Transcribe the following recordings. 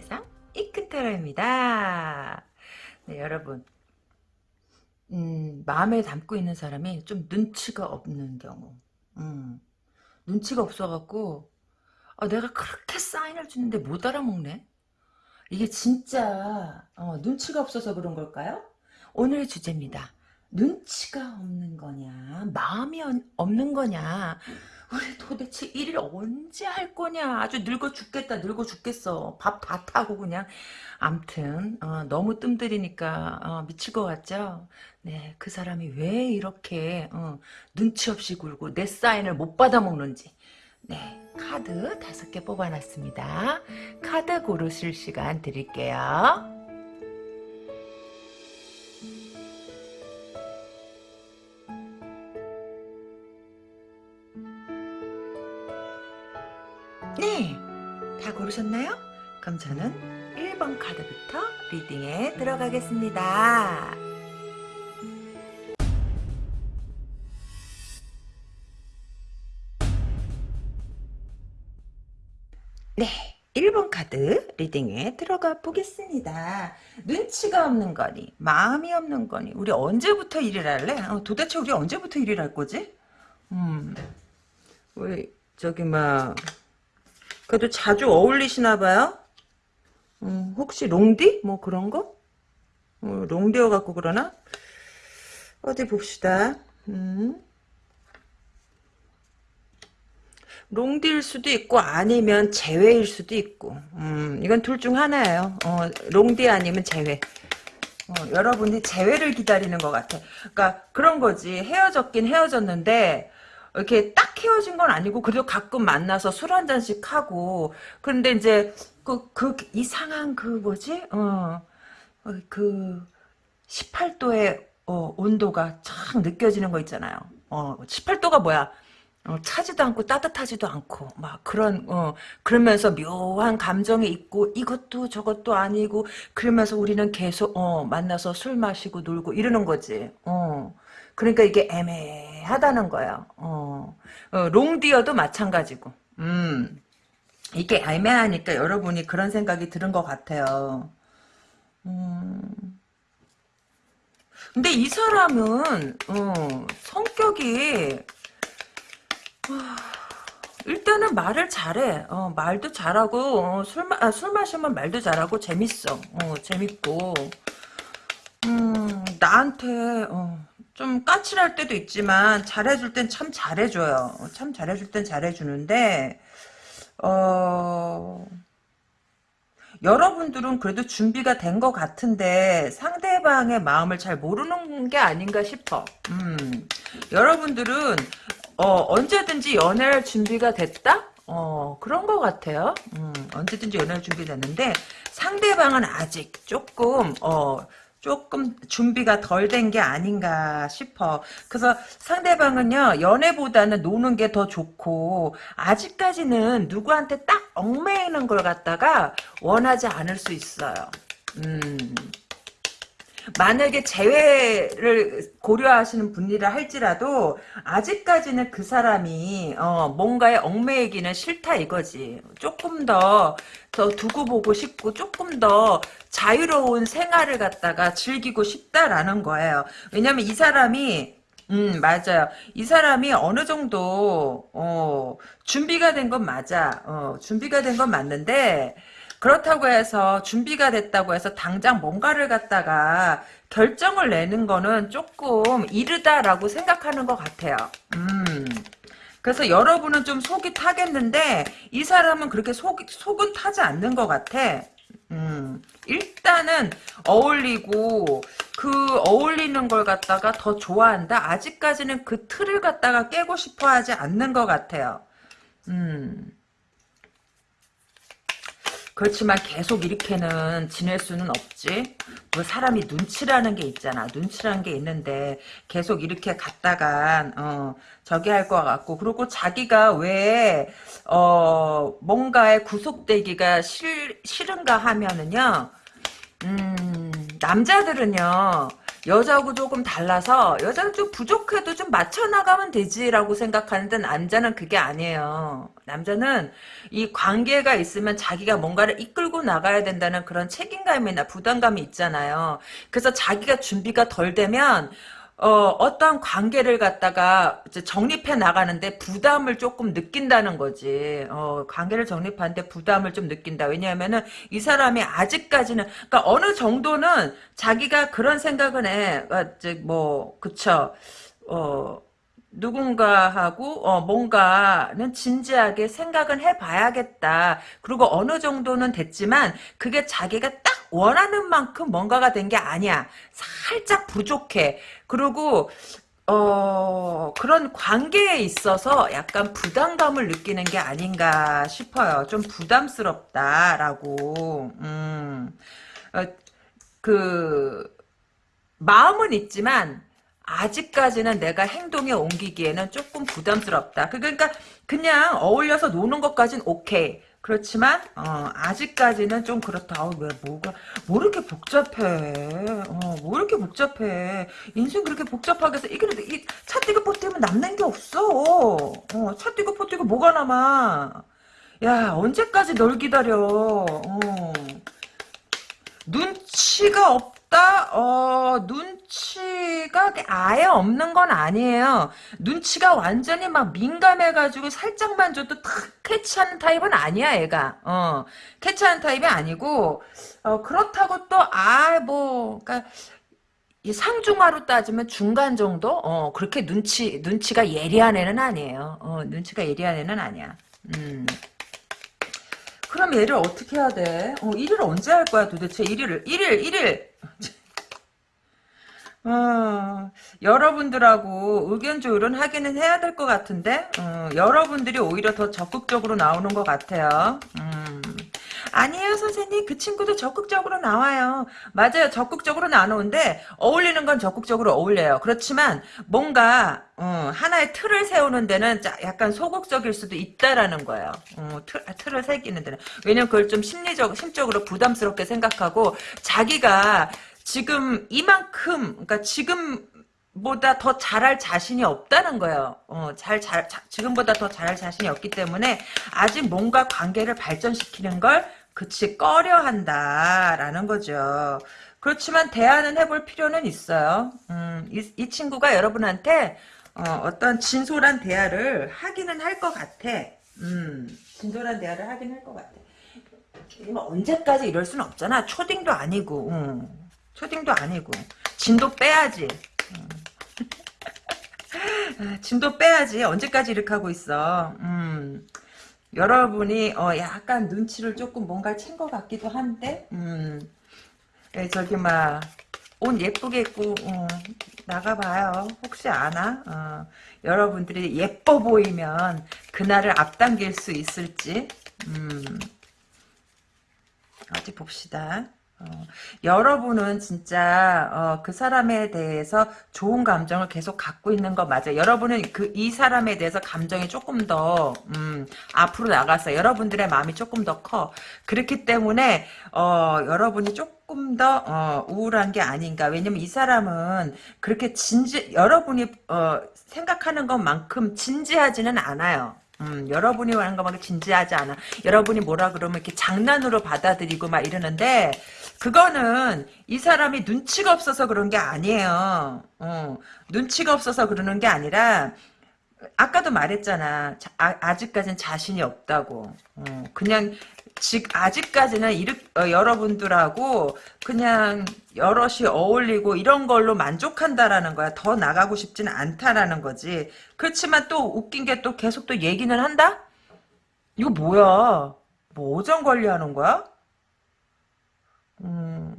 세상 이큰 타로입니다. 네, 여러분. 음, 마음에 담고 있는 사람이 좀 눈치가 없는 경우. 음, 눈치가 없어갖고 아, 내가 그렇게 사인을 주는데 못 알아먹네. 이게 진짜 어, 눈치가 없어서 그런 걸까요? 오늘의 주제입니다. 눈치가 없는 거냐 마음이 없는 거냐 우리 도대체 일을 언제 할 거냐? 아주 늙어 죽겠다 늙어 죽겠어. 밥 다 타고 그냥. 암튼 어, 너무 뜸들이니까 어, 미칠 것 같죠? 네 그 사람이 왜 이렇게 어, 눈치 없이 굴고 내 사인을 못 받아 먹는지. 네 카드 다섯 개 뽑아놨습니다. 카드 고르실 시간 드릴게요 네, 다 고르셨나요? 그럼 저는 1번 카드부터 리딩에 들어가겠습니다. 네, 1번 카드 리딩에 들어가 보겠습니다. 눈치가 없는 거니, 마음이 없는 거니, 우리 언제부터 일을 할래? 어, 도대체 우리 언제부터 일을 할 거지? 음, 왜, 저기, 막, 그래도 자주 어울리시나 봐요? 음, 혹시 롱디? 뭐 그런 거? 어, 롱디어 갖고 그러나? 어디 봅시다. 음. 롱디일 수도 있고 아니면 제외일 수도 있고 음, 이건 둘 중 하나예요. 어, 롱디 아니면 제외. 어, 여러분이 제외를 기다리는 것 같아. 그러니까 그런 거지. 헤어졌긴 헤어졌는데 이렇게 딱 헤어진 건 아니고 그래도 가끔 만나서 술 한 잔씩 하고 그런데 이제 그 그 이상한 그 뭐지 어그 어, 18도의 어, 온도가 참 느껴지는 거 있잖아요. 어 18도가 뭐야? 어, 차지도 않고 따뜻하지도 않고 막 그런 어 그러면서 묘한 감정이 있고 이것도 저것도 아니고 그러면서 우리는 계속 어 만나서 술 마시고 놀고 이러는 거지. 어 그러니까 이게 애매하다는 거예요. 어, 어 롱디어도 마찬가지고. 음. 이게 애매하니까 여러분이 그런 생각이 드는 것 같아요. 음. 근데 이 사람은 어, 성격이 어, 일단은 말을 잘해. 어, 말도 잘하고 어, 술, 마, 아, 술 마시면 말도 잘하고 재밌어. 어, 재밌고 음, 나한테 어, 좀 까칠할 때도 있지만 잘해줄 땐 참 잘해줘요. 참 잘해줄 땐 잘해주는데 어... 여러분들은 그래도 준비가 된 것 같은데 상대방의 마음을 잘 모르는 게 아닌가 싶어. 음, 여러분들은 어, 언제든지 연애할 준비가 됐다? 어, 그런 것 같아요. 음, 언제든지 연애할 준비됐는데 상대방은 아직 조금 어, 조금 준비가 덜 된 게 아닌가 싶어. 그래서 상대방은요, 연애보다는 노는 게 더 좋고, 아직까지는 누구한테 딱 얽매이는 걸 갖다가 원하지 않을 수 있어요. 음. 만약에 재회를 고려하시는 분이라 할지라도 아직까지는 그 사람이 어, 뭔가에 얽매이기는 싫다 이거지. 조금 더, 더 두고 보고 싶고 조금 더 자유로운 생활을 갖다가 즐기고 싶다라는 거예요. 왜냐면 이 사람이 음 맞아요. 이 사람이 어느 정도 어, 준비가 된 건 맞아. 어, 준비가 된 건 맞는데 그렇다고 해서 준비가 됐다고 해서 당장 뭔가를 갖다가 결정을 내는 거는 조금 이르다라고 생각하는 것 같아요. 음. 그래서 여러분은 좀 속이 타겠는데 이 사람은 그렇게 속, 속은 타지 않는 것 같아. 음, 일단은 어울리고 그 어울리는 걸 갖다가 더 좋아한다. 아직까지는 그 틀을 갖다가 깨고 싶어 하지 않는 것 같아요. 음. 그렇지만 계속 이렇게는 지낼 수는 없지. 뭐 사람이 눈치라는 게 있잖아. 눈치라는 게 있는데 계속 이렇게 갔다가 어 저기 할 것 같고 그리고 자기가 왜 어 뭔가에 구속되기가 싫, 싫은가 하면은요. 음 남자들은요. 여자하고 조금 달라서 여자는 좀 부족해도 좀 맞춰나가면 되지라고 생각하는데 남자는 그게 아니에요. 남자는 이 관계가 있으면 자기가 뭔가를 이끌고 나가야 된다는 그런 책임감이나 부담감이 있잖아요. 그래서 자기가 준비가 덜 되면 어, 어떤 관계를 갖다가 정립해 나가는데 부담을 조금 느낀다는 거지. 어, 관계를 정립하는데 부담을 좀 느낀다. 왜냐하면은 이 사람이 아직까지는, 그러니까 어느 정도는 자기가 그런 생각은 해. 어, 이제 뭐, 그쵸. 어, 누군가하고 어, 뭔가는 진지하게 생각은 해봐야겠다. 그리고 어느 정도는 됐지만 그게 자기가 딱 원하는 만큼 뭔가가 된 게 아니야. 살짝 부족해. 그리고 어, 그런 관계에 있어서 약간 부담감을 느끼는 게 아닌가 싶어요. 좀 부담스럽다라고. 음, 어, 그, 마음은 있지만, 아직까지는 내가 행동에 옮기기에는 조금 부담스럽다. 그러니까 그냥 어울려서 노는 것까진 오케이. 그렇지만 어, 아직까지는 좀 그렇다. 어, 왜 뭐가 뭐 이렇게 복잡해? 어, 뭐 이렇게 복잡해? 인생 그렇게 복잡하게 해서 이게 이차 띄고 포띄면 남는 게 없어. 어, 차 띄고 포띄고 뭐가 남아? 야 언제까지 널 기다려? 어. 눈치가 없 다? 어, 눈치가 아예 없는 건 아니에요. 눈치가 완전히 막 민감해가지고 살짝만 줘도 탁 캐치하는 타입은 아니야, 얘가. 어, 캐치하는 타입이 아니고, 어, 그렇다고 또, 아, 뭐, 그니까, 이 상중하로 따지면 중간 정도? 어, 그렇게 눈치, 눈치가 예리한 애는 아니에요. 어, 눈치가 예리한 애는 아니야. 음. 그럼 얘를 어떻게 해야 돼? 어, 1일 언제 할 거야 도대체? 1일을 1일 1일 어, 여러분들하고 의견 조율은 하기는 해야 될 것 같은데 어, 여러분들이 오히려 더 적극적으로 나오는 것 같아요. 음. 아니에요 선생님. 그 친구도 적극적으로 나와요. 맞아요. 적극적으로 나오는데 어울리는 건 적극적으로 어울려요. 그렇지만 뭔가 어, 하나의 틀을 세우는 데는 약간 소극적일 수도 있다라는 거예요. 어, 틀, 틀을 새기는 데는. 왜냐면 그걸 좀 심리적 심적으로 부담스럽게 생각하고 자기가 지금 이만큼 그러니까 지금 보다 더 잘할 자신이 없다는 거예요. 어, 잘, 잘, 자, 지금보다 더 잘할 자신이 없기 때문에 아직 뭔가 관계를 발전시키는 걸 그치 꺼려 한다라는 거죠. 그렇지만 대화는 해볼 필요는 있어요. 음, 이, 이 친구가 여러분한테 어, 떤 진솔한 대화를 하기는 할 것 같아. 음, 진솔한 대화를 하긴 할 것 같아. 뭐 언제까지 이럴 수는 없잖아. 초딩도 아니고, 음, 초딩도 아니고, 진도 빼야지. 음. 아, 진도 빼야지. 언제까지 이렇게 하고 있어. 음. 여러분이 어 약간 눈치를 조금 뭔가 챈 것 같기도 한데 음. 예, 저기 막 옷 예쁘게 입고 어, 나가봐요. 혹시 아나? 어, 여러분들이 예뻐 보이면 그날을 앞당길 수 있을지 음. 어디 봅시다 어, 여러분은 진짜 어, 그 사람에 대해서 좋은 감정을 계속 갖고 있는 거 맞아요. 여러분은 그 이 사람에 대해서 감정이 조금 더 음, 앞으로 나가서 여러분들의 마음이 조금 더 커. 그렇기 때문에 어, 여러분이 조금 더 어, 우울한 게 아닌가. 왜냐면 이 사람은 그렇게 진지 여러분이 어, 생각하는 것만큼 진지하지는 않아요. 음, 여러분이 하는 것만큼 진지하지 않아. 여러분이 뭐라 그러면 이렇게 장난으로 받아들이고 막 이러는데 그거는 이 사람이 눈치가 없어서 그런 게 아니에요. 어, 눈치가 없어서 그러는 게 아니라 아까도 말했잖아. 아, 직까지는 자신이 없다고. 어, 그냥 지, 아직까지는 이르, 어, 여러분들하고 그냥 여럿이 어울리고 이런 걸로 만족한다라는 거야. 더 나가고 싶지는 않다라는 거지. 그렇지만 또 웃긴 게 또 계속 또 얘기는 한다? 이거 뭐야? 뭐 오전 관리하는 거야? 음.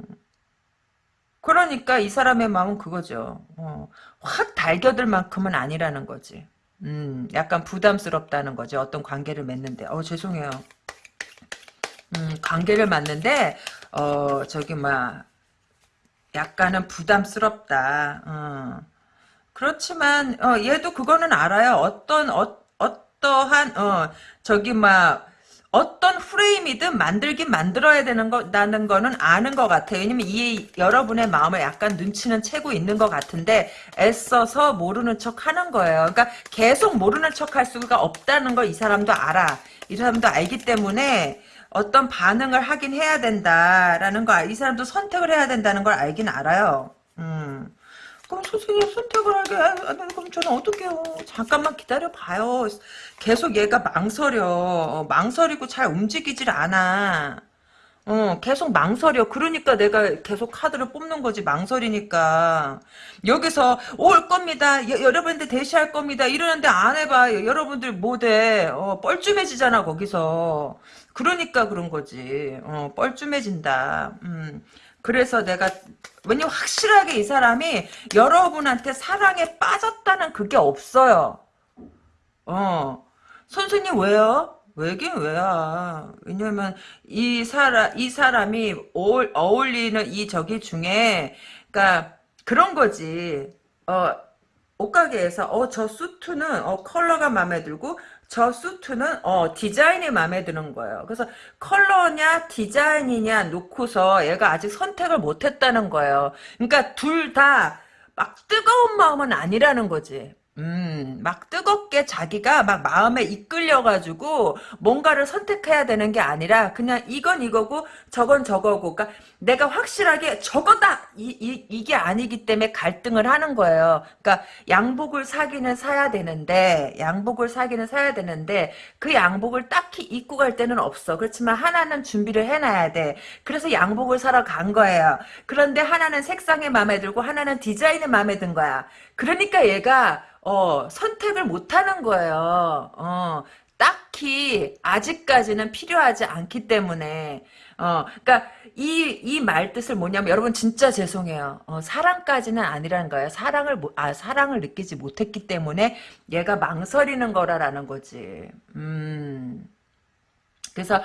그러니까 이 사람의 마음은 그거죠. 어, 확 달겨들 만큼은 아니라는 거지. 음, 약간 부담스럽다는 거죠. 어떤 관계를 맺는데. 어, 죄송해요. 음, 관계를 맺는데, 어, 저기, 막, 약간은 부담스럽다. 어. 그렇지만, 어, 얘도 그거는 알아요. 어떤, 어, 어떠한, 어, 저기, 막, 어떤 후 프레임이든 만들긴 만들어야 되는 거라는 거는 아는 것 같아요. 왜냐면 이 여러분의 마음을 약간 눈치는 채고 있는 것 같은데 애써서 모르는 척 하는 거예요. 그러니까 계속 모르는 척 할 수가 없다는 걸 이 사람도 알아. 이 사람도 알기 때문에 어떤 반응을 하긴 해야 된다라는 거, 이 사람도 선택을 해야 된다는 걸 알긴 알아요. 음. 그럼 선생님 선택을 하게 하면 그럼 저는 어떡해요. 잠깐만 기다려봐요. 계속 얘가 망설여. 어, 망설이고 잘 움직이질 않아. 어, 계속 망설여. 그러니까 내가 계속 카드를 뽑는 거지. 망설이니까. 여기서 올 겁니다. 여, 여러분들 대시할 겁니다. 이러는데 안 해봐. 여러분들 못 해. 어, 뻘쭘해지잖아, 거기서. 그러니까 그런 거지. 어, 뻘쭘해진다. 음. 그래서 내가 왜냐면 확실하게 이 사람이 여러분한테 사랑에 빠졌다는 그게 없어요. 어. 선생님 왜요? 왜긴 왜야. 왜냐면 이 사람 이 사람이 어울, 어울리는 이 저기 중에 그러니까 그런 거지. 어 옷가게에서 어 저 수트는 어 컬러가 마음에 들고 저 수트는 어 디자인이 마음에 드는 거예요. 그래서 컬러냐 디자인이냐 놓고서 얘가 아직 선택을 못 했다는 거예요. 그러니까 둘 다 막 뜨거운 마음은 아니라는 거지. 음, 막 뜨겁게 자기가 막 마음에 이끌려가지고 뭔가를 선택해야 되는 게 아니라 그냥 이건 이거고 저건 저거고 그러니까 내가 확실하게 저거다 이, 이, 이게 아니기 때문에 갈등을 하는 거예요. 그러니까 양복을 사기는 사야 되는데 양복을 사기는 사야 되는데 그 양복을 딱히 입고 갈 때는 없어. 그렇지만 하나는 준비를 해놔야 돼. 그래서 양복을 사러 간 거예요. 그런데 하나는 색상이 마음에 들고 하나는 디자인이 마음에 든 거야. 그러니까 얘가 어, 선택을 못 하는 거예요. 어, 딱히 아직까지는 필요하지 않기 때문에 어, 그러니까 이 이 말 뜻을 뭐냐면 여러분 진짜 죄송해요. 어, 사랑까지는 아니라는 거예요. 사랑을 못- 아 사랑을 느끼지 못했기 때문에 얘가 망설이는 거라라는 거지. 음. 그래서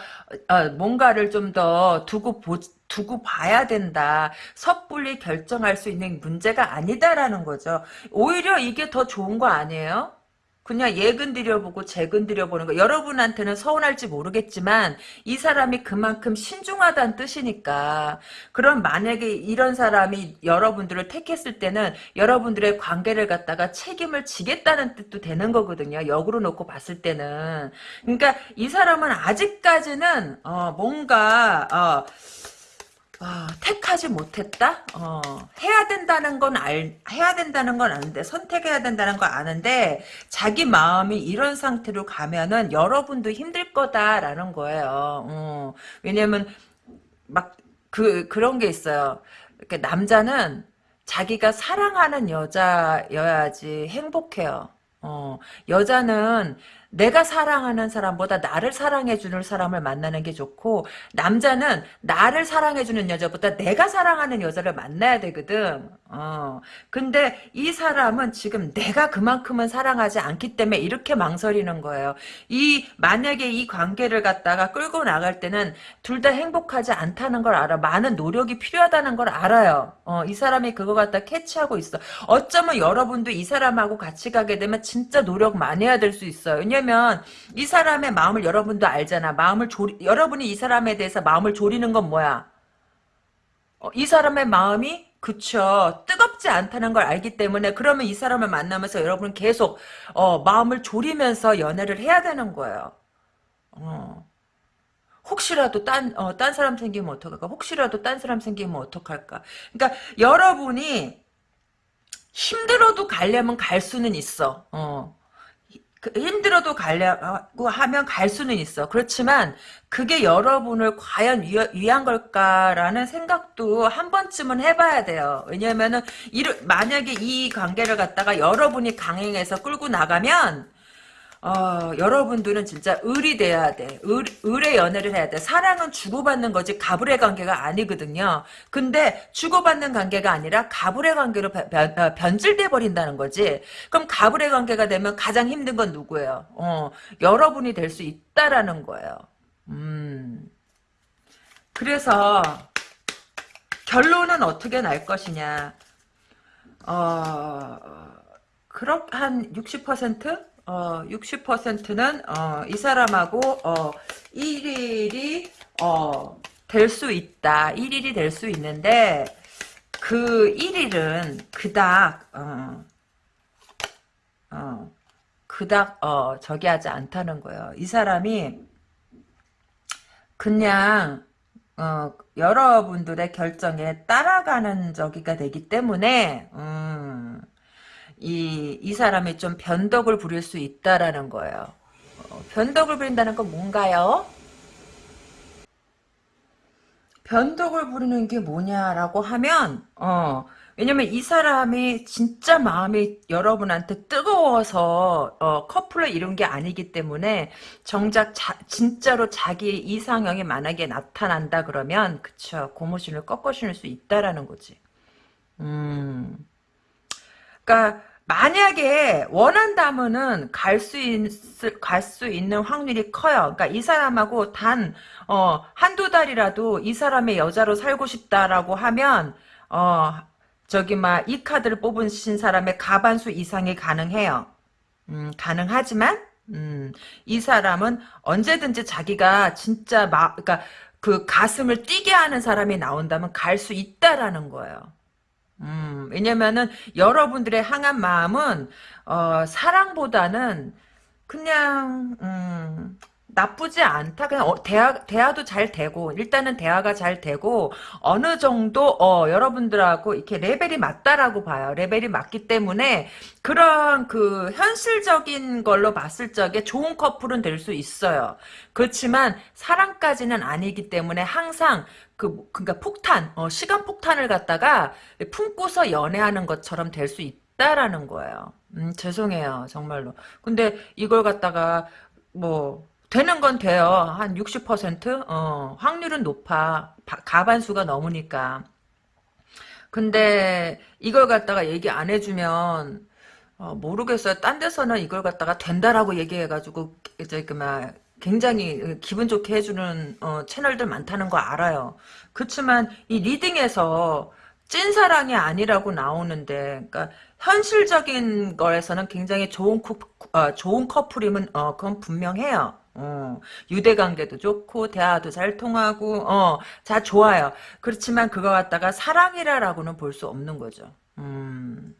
어, 뭔가를 좀 더 두고 보, 두고 봐야 된다. 섣불리 결정할 수 있는 문제가 아니다라는 거죠. 오히려 이게 더 좋은 거 아니에요? 그냥 예근 들여보고 재근 들여보는 거. 여러분한테는 서운할지 모르겠지만 이 사람이 그만큼 신중하다는 뜻이니까. 그럼 만약에 이런 사람이 여러분들을 택했을 때는 여러분들의 관계를 갖다가 책임을 지겠다는 뜻도 되는 거거든요. 역으로 놓고 봤을 때는. 그러니까 이 사람은 아직까지는 어, 뭔가 어, 아, 택하지 못했다? 어, 해야 된다는 건 알, 해야 된다는 건 아는데, 선택해야 된다는 건 아는데, 자기 마음이 이런 상태로 가면은 여러분도 힘들 거다라는 거예요. 어, 왜냐면, 막, 그, 그런 게 있어요. 이렇게 남자는 자기가 사랑하는 여자여야지 행복해요. 어, 여자는 내가 사랑하는 사람보다 나를 사랑해주는 사람을 만나는 게 좋고 남자는 나를 사랑해주는 여자보다 내가 사랑하는 여자를 만나야 되거든. 어. 근데 이 사람은 지금 내가 그만큼은 사랑하지 않기 때문에 이렇게 망설이는 거예요. 이 만약에 이 관계를 갖다가 끌고 나갈 때는 둘 다 행복하지 않다는 걸 알아. 많은 노력이 필요하다는 걸 알아요. 어, 이 사람이 그거 갖다 캐치하고 있어. 어쩌면 여러분도 이 사람하고 같이 가게 되면 진짜 노력 많이 해야 될 수 있어요. 왜냐면 이 사람의 마음을 여러분도 알잖아. 마음을 조리, 여러분이 이 사람에 대해서 마음을 조리는 건 뭐야? 어, 이 사람의 마음이 그쵸 뜨겁지 않다는 걸 알기 때문에 그러면 이 사람을 만나면서 여러분은 계속 어, 마음을 졸이면서 연애를 해야 되는 거예요. 어. 혹시라도 딴, 어, 딴 사람 생기면 어떡할까? 혹시라도 딴 사람 생기면 어떡할까? 그러니까 여러분이 힘들어도 가려면 갈 수는 있어. 어. 그 힘들어도 가려고 하면 갈 수는 있어. 그렇지만 그게 여러분을 과연 위, 위한 걸까라는 생각도 한 번쯤은 해봐야 돼요. 이르, 만약에 이 관계를 갖다가 여러분이 강행해서 끌고 나가면 어, 여러분들은 진짜 을이 돼야 돼. 을, 을의 연애를 해야 돼. 사랑은 주고받는 거지 가불의 관계가 아니거든요. 근데 주고받는 관계가 아니라 가불의 관계로 변, 변, 변질돼 버린다는 거지. 그럼 가불의 관계가 되면 가장 힘든 건 누구예요? 어, 여러분이 될 수 있다라는 거예요. 음. 그래서 결론은 어떻게 날 것이냐. 어, 그렇 한 60%? 어, 60%는 어, 이 사람하고 어, 1일이 어, 될 수 있다. 1일이 될 수 있는데 그 1일은 그닥 어, 어, 그닥 어, 저기 하지 않다는 거예요. 이 사람이 그냥 어, 여러분들의 결정에 따라가는 저기가 되기 때문에 음, 이, 이 사람이 좀 변덕을 부릴 수 있다라는 거예요. 어, 변덕을 부린다는 건 뭔가요? 변덕을 부리는 게 뭐냐라고 하면 어 왜냐면 이 사람이 진짜 마음이 여러분한테 뜨거워서 어, 커플을 이룬 게 아니기 때문에 정작 자, 진짜로 자기 이상형이 만약에 나타난다 그러면 그쵸 고무신을 꺾어 신을 수 있다라는 거지. 음. 그러니까 만약에 원한다면은 갈 수 있을 갈 수 있는 확률이 커요. 그러니까 이 사람하고 단 어, 한두 달이라도 이 사람의 여자로 살고 싶다라고 하면 어, 저기 막 이 카드를 뽑으신 사람의 가반수 이상이 가능해요. 음, 가능하지만 음, 이 사람은 언제든지 자기가 진짜 막 그러니까 그 가슴을 뛰게 하는 사람이 나온다면 갈 수 있다라는 거예요. 음, 왜냐면은 여러분들의 향한 마음은 어, 사랑보다는 그냥 음, 나쁘지 않다. 그냥 어, 대화 대화도 잘 되고 일단은 대화가 잘 되고 어느 정도 어, 여러분들하고 이렇게 레벨이 맞다라고 봐요. 레벨이 맞기 때문에 그런 그 현실적인 걸로 봤을 적에 좋은 커플은 될 수 있어요. 그렇지만 사랑까지는 아니기 때문에 항상 그 그러니까 폭탄 어, 시간 폭탄을 갖다가 품고서 연애하는 것처럼 될 수 있다라는 거예요. 음, 죄송해요 정말로. 근데 이걸 갖다가 뭐 되는 건 돼요. 한 60%? 어, 확률은 높아. 가반수가 넘으니까. 근데 이걸 갖다가 얘기 안 해주면 어, 모르겠어요. 딴 데서는 이걸 갖다가 된다라고 얘기해가지고 이제 그막 굉장히 기분 좋게 해주는 어, 채널들 많다는 거 알아요. 그렇지만 이 리딩에서 찐사랑이 아니라고 나오는데 그러니까 현실적인 거에서는 굉장히 좋은, 쿠, 어, 좋은 커플이면 어, 그건 분명해요. 어, 유대관계도 좋고 대화도 잘 통하고 어, 다 좋아요. 그렇지만 그거 갖다가 사랑이라라고는 볼 수 없는 거죠. 음.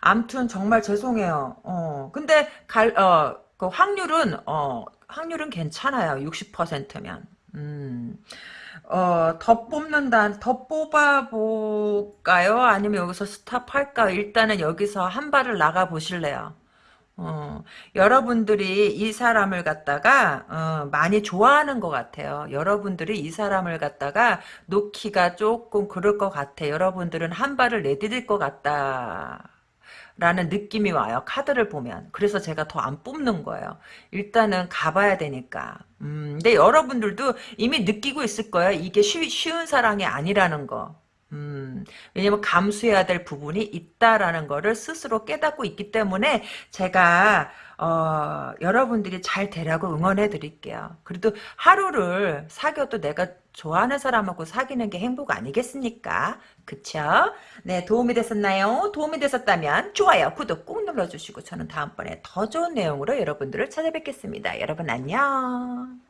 암튼 정말 죄송해요. 어, 근데 갈, 어, 그 확률은 어, 확률은 괜찮아요. 60%면. 음. 어, 더 뽑는다, 더 뽑아볼까요? 아니면 여기서 스탑할까요? 일단은 여기서 한 발을 나가 보실래요? 어, 여러분들이 이 사람을 갖다가 어, 많이 좋아하는 것 같아요. 여러분들이 이 사람을 갖다가 놓기가 조금 그럴 것 같아. 여러분들은 한 발을 내디딜 것 같다. 라는 느낌이 와요. 카드를 보면. 그래서 제가 더 안 뽑는 거예요. 일단은 가봐야 되니까. 음, 근데 여러분들도 이미 느끼고 있을 거예요. 이게 쉬, 쉬운 사랑이 아니라는 거. 음, 왜냐면 감수해야 될 부분이 있다라는 거를 스스로 깨닫고 있기 때문에 제가 어, 여러분들이 잘 되라고 응원해 드릴게요. 그래도 하루를 사귀어도 내가 좋아하는 사람하고 사귀는 게 행복 아니겠습니까? 그쵸? 네, 도움이 됐었나요? 도움이 됐었다면 좋아요, 구독 꾹 눌러주시고 저는 다음번에 더 좋은 내용으로 여러분들을 찾아뵙겠습니다. 여러분 안녕.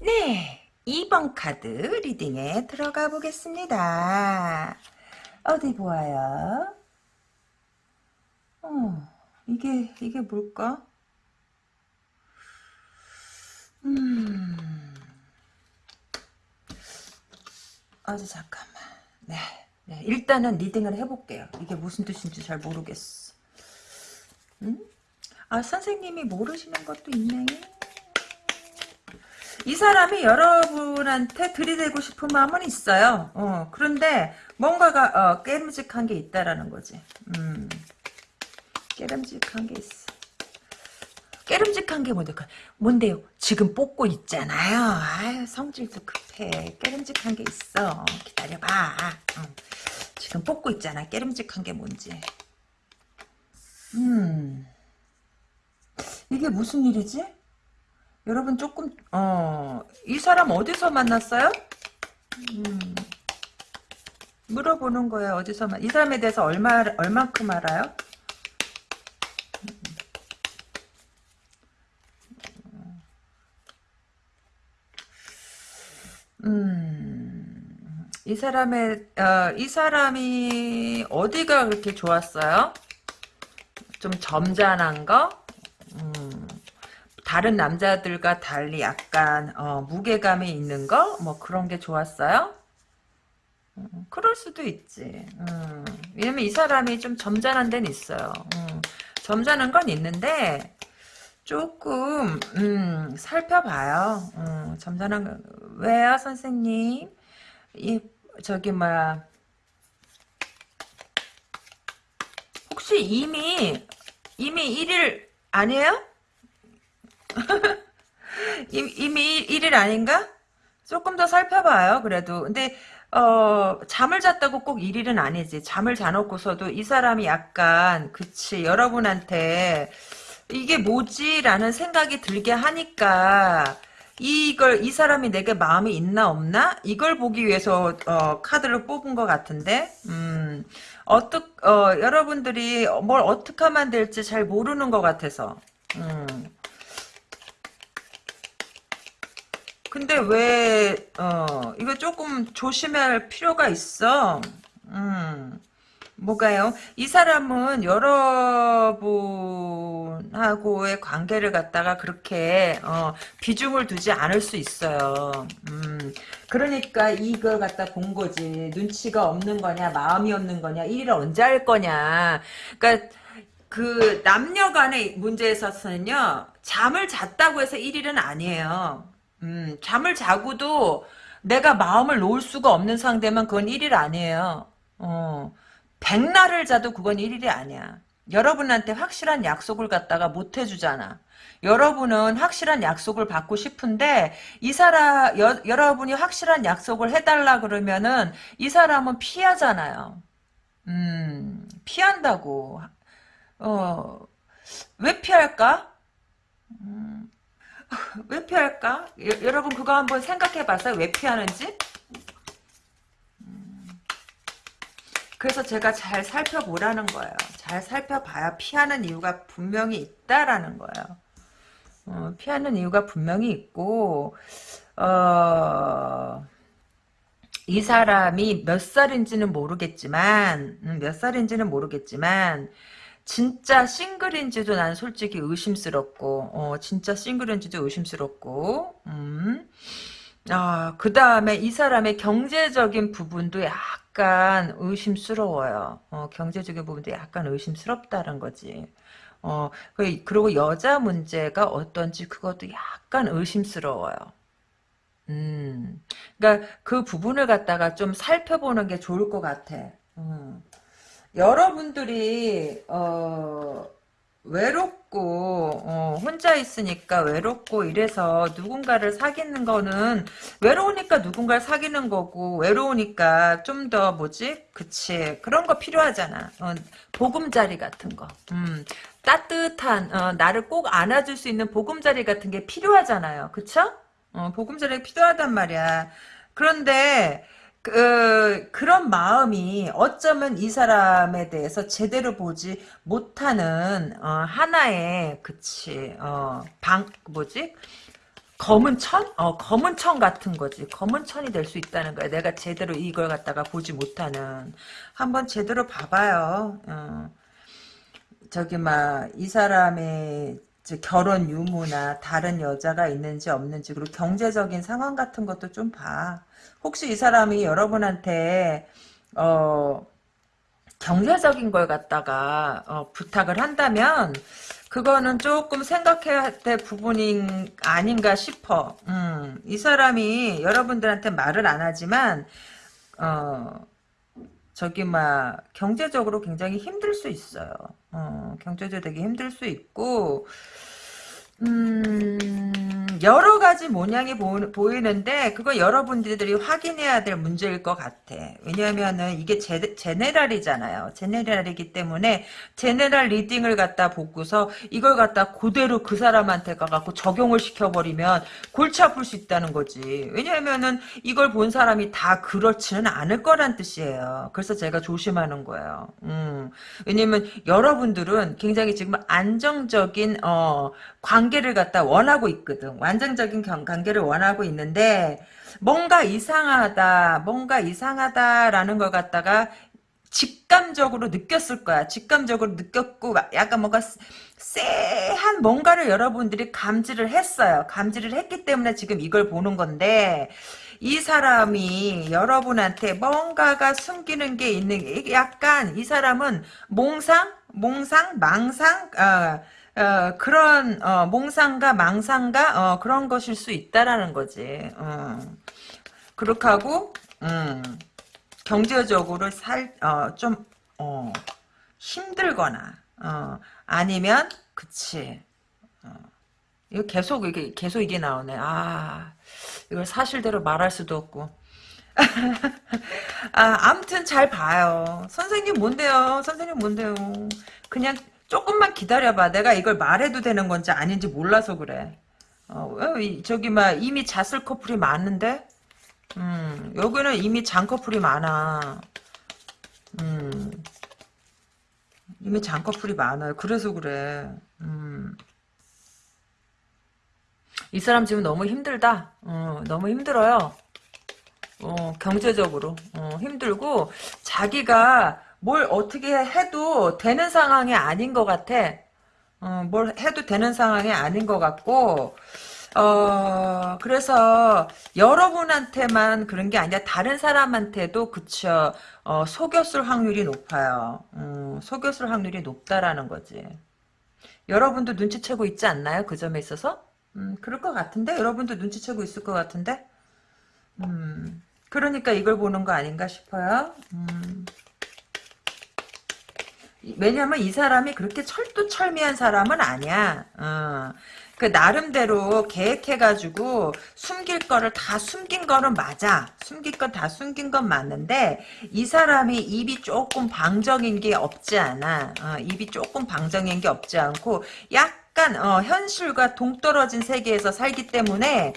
네, 2번 카드 리딩에 들어가 보겠습니다. 어디 보아요? 어, 이게, 이게 뭘까? 음, 아주 잠깐만. 네, 네, 일단은 리딩을 해볼게요. 이게 무슨 뜻인지 잘 모르겠어. 음? 아, 선생님이 모르시는 것도 있네. 이 사람이 여러분한테 들이대고 싶은 마음은 있어요. 어, 그런데 뭔가가 어, 깨름직한 게 있다라는 거지. 음, 깨름직한 게 있어. 깨름직한 게 뭔데? 뭔데요? 지금 뽑고 있잖아요. 아유, 성질도 급해. 깨름직한 게 있어. 기다려봐. 어. 지금 뽑고 있잖아. 깨름직한 게 뭔지. 음. 이게 무슨 일이지? 여러분 조금 어 이 사람 어디서 만났어요? 음, 물어보는 거야 어디서 만 이 사람에 대해서 얼마 얼만큼 알아요? 음, 이 사람의 어, 이 사람이 어디가 그렇게 좋았어요? 좀 점잖은 거, 음, 다른 남자들과 달리 약간 어, 무게감이 있는 거, 뭐 그런 게 좋았어요? 음, 그럴 수도 있지. 음, 왜냐면 이 사람이 좀 점잖은 데는 있어요. 음, 점잖은 건 있는데 조금 음, 살펴봐요. 음, 점잖은 거 왜요, 선생님? 이 저기 뭐야 혹시 이미 이미 1일 아니에요? 이미, 이미 1일 아닌가? 조금 더 살펴봐요. 그래도 근데 어 잠을 잤다고 꼭 1일은 아니지. 잠을 자놓고서도 이 사람이 약간 그치 여러분한테 이게 뭐지라는 생각이 들게 하니까 이걸 이 사람이 내게 마음이 있나 없나 이걸 보기 위해서 어, 카드를 뽑은 것 같은데 음 어떻 어 여러분들이 뭘 어떻게 하면 될지 잘 모르는 것 같아서 음 근데 왜 어 이거 조금 조심할 필요가 있어 음 뭐가요? 이 사람은 여러분하고의 관계를 갖다가 그렇게 어, 비중을 두지 않을 수 있어요. 음, 그러니까 이걸 갖다 본 거지. 눈치가 없는 거냐, 마음이 없는 거냐, 일을 언제 할 거냐. 그러니까 그 남녀 간의 문제에 있어서는요. 잠을 잤다고 해서 1일은 아니에요. 음, 잠을 자고도 내가 마음을 놓을 수가 없는 상대면 그건 1일 아니에요. 어. 백날을 자도 그건 일일이 아니야. 여러분한테 확실한 약속을 갖다가 못 해주잖아. 여러분은 확실한 약속을 받고 싶은데 이 사람 여, 여러분이 확실한 약속을 해달라 그러면은 이 사람은 피하잖아요. 음 피한다고. 어 왜 피할까? 음, 왜 피할까? 여, 여러분 그거 한번 생각해 봤어요? 왜 피하는지? 그래서 제가 잘 살펴보라는 거예요. 잘 살펴봐야 피하는 이유가 분명히 있다라는 거예요. 어, 피하는 이유가 분명히 있고 어, 이 사람이 몇 살인지는 모르겠지만 음, 몇 살인지는 모르겠지만 진짜 싱글인지도 난 솔직히 의심스럽고 어, 진짜 싱글인지도 의심스럽고 음. 아, 그 다음에 이 사람의 경제적인 부분도 약간 의심스러워요. 어, 경제적인 부분도 약간 의심스럽다는 거지. 어, 그, 그리고 여자 문제가 어떤지 그것도 약간 의심스러워요. 음, 그러니까 그 부분을 갖다가 좀 살펴보는 게 좋을 것 같아. 음. 여러분들이 어, 외롭고 어, 혼자 있으니까 외롭고 이래서 누군가를 사귀는 거는 외로우니까 누군가를 사귀는 거고 외로우니까 좀 더 뭐지? 그치. 그런 거 필요하잖아. 어, 보금자리 같은 거. 음, 따뜻한 어, 나를 꼭 안아줄 수 있는 보금자리 같은 게 필요하잖아요. 그쵸? 어, 보금자리가 필요하단 말이야. 그런데 그, 그런 마음이 어쩌면 이 사람에 대해서 제대로 보지 못하는 어, 하나의 그치 어, 방 뭐지 검은 천? 어, 검은 천 같은 거지. 검은 천이 될 수 있다는 거야. 내가 제대로 이걸 갖다가 보지 못하는. 한번 제대로 봐봐요. 어. 저기, 막, 이 사람의 결혼 유무나 다른 여자가 있는지 없는지, 그리고 경제적인 상황 같은 것도 좀 봐. 혹시 이 사람이 여러분한테 어 경제적인 걸 갖다가 어, 부탁을 한다면 그거는 조금 생각해야 될 부분이 아닌가 싶어. 음, 이 사람이 여러분들한테 말을 안 하지만 어, 저기 막 경제적으로 굉장히 힘들 수 있어요. 어, 경제적으로 되게 힘들 수 있고 음, 음, 여러 가지 모양이 보, 이는데 그거 여러분들이 확인해야 될 문제일 것 같아. 왜냐하면은 이게 제, 제네랄이잖아요. 제네랄이기 때문에 제네랄 리딩을 갖다 보고서 이걸 갖다 그대로 그 사람한테 가갖고 적용을 시켜버리면 골치 아플 수 있다는 거지. 왜냐하면은 이걸 본 사람이 다 그렇지는 않을 거란 뜻이에요. 그래서 제가 조심하는 거예요. 음, 왜냐면 여러분들은 굉장히 지금 안정적인 어, 관 계를 갖다 원하고 있거든. 완전적인 관계를 원하고 있는데 뭔가 이상하다, 뭔가 이상하다라는 걸 갖다가 직감적으로 느꼈을 거야. 직감적으로 느꼈고 약간 뭔가 쎄한 뭔가를 여러분들이 감지를 했어요. 감지를 했기 때문에 지금 이걸 보는 건데 이 사람이 여러분한테 뭔가가 숨기는 게 있는 약간 이 사람은 몽상, 몽상, 망상, 어, 어, 그런 어, 몽상가 망상가 어, 그런 것일 수 있다라는 거지. 어. 그렇게 하고 음, 경제적으로 살좀 어, 힘들거나 어, 아니면 그치. 어. 이거 계속 이게 계속 이게 나오네. 아 이걸 사실대로 말할 수도 없고. 아, 암튼 잘 봐요. 선생님 뭔데요? 선생님 뭔데요? 그냥 조금만 기다려봐. 내가 이걸 말해도 되는 건지 아닌지 몰라서 그래. 어, 저기 막 이미 잤을 커플이 많은데, 음, 여기는 이미 잔 커플이 많아. 음, 이미 잔 커플이 많아요. 그래서 그래. 음. 이 사람 지금 너무 힘들다. 어, 너무 힘들어요. 어, 경제적으로 어, 힘들고 자기가 뭘 어떻게 해도 되는 상황이 아닌 것 같아. 어, 뭘 해도 되는 상황이 아닌 것 같고, 어, 그래서 여러분한테만 그런 게 아니라 다른 사람한테도 그쵸, 어, 속였을 확률이 높아요. 음, 속였을 확률이 높다라는 거지. 여러분도 눈치채고 있지 않나요? 그 점에 있어서? 음, 그럴 것 같은데? 여러분도 눈치채고 있을 것 같은데? 음, 그러니까 이걸 보는 거 아닌가 싶어요. 음. 왜냐면 이 사람이 그렇게 철두철미한 사람은 아니야. 어. 그 나름대로 계획해가지고 숨길 거를 다 숨긴 거는 맞아. 숨길 건 다 숨긴 건 맞는데 이 사람이 입이 조금 방정인 게 없지 않아. 어, 입이 조금 방정인 게 없지 않고 약간 어, 현실과 동떨어진 세계에서 살기 때문에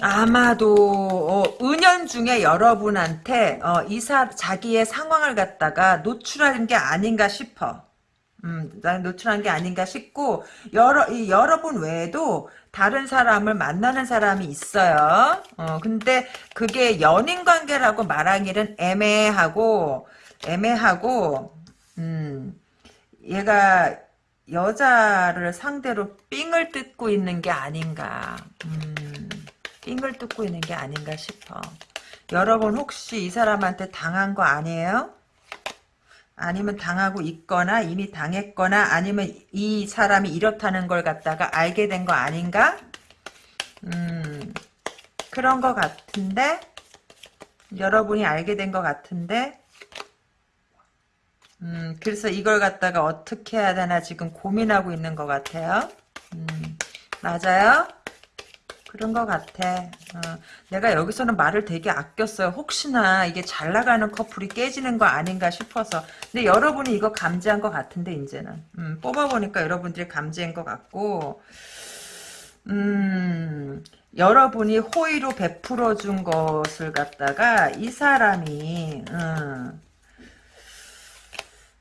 아마도 어, 은연 중에 여러분한테 어, 이사 자기의 상황을 갖다가 노출하는 게 아닌가 싶어. 음, 노출한 게 아닌가 싶고 여러 이, 여러분 외에도 다른 사람을 만나는 사람이 있어요. 어, 근데 그게 연인 관계라고 말하기는 애매하고 애매하고 음, 얘가 여자를 상대로 삥을 뜯고 있는 게 아닌가. 음. 삥을 뜯고 있는 게 아닌가 싶어. 여러분 혹시 이 사람한테 당한 거 아니에요? 아니면 당하고 있거나 이미 당했거나 아니면 이 사람이 이렇다는 걸 갖다가 알게 된 거 아닌가? 음, 그런 거 같은데 여러분이 알게 된 거 같은데 음, 그래서 이걸 갖다가 어떻게 해야 되나 지금 고민하고 있는 것 같아요. 음, 맞아요? 그런 것 같아. 어, 내가 여기서는 말을 되게 아꼈어요. 혹시나 이게 잘 나가는 커플이 깨지는 거 아닌가 싶어서. 근데 여러분이 이거 감지한 것 같은데 이제는 음, 뽑아보니까 여러분들이 감지한 것 같고 음, 여러분이 호의로 베풀어 준 것을 갖다가 이 사람이 음,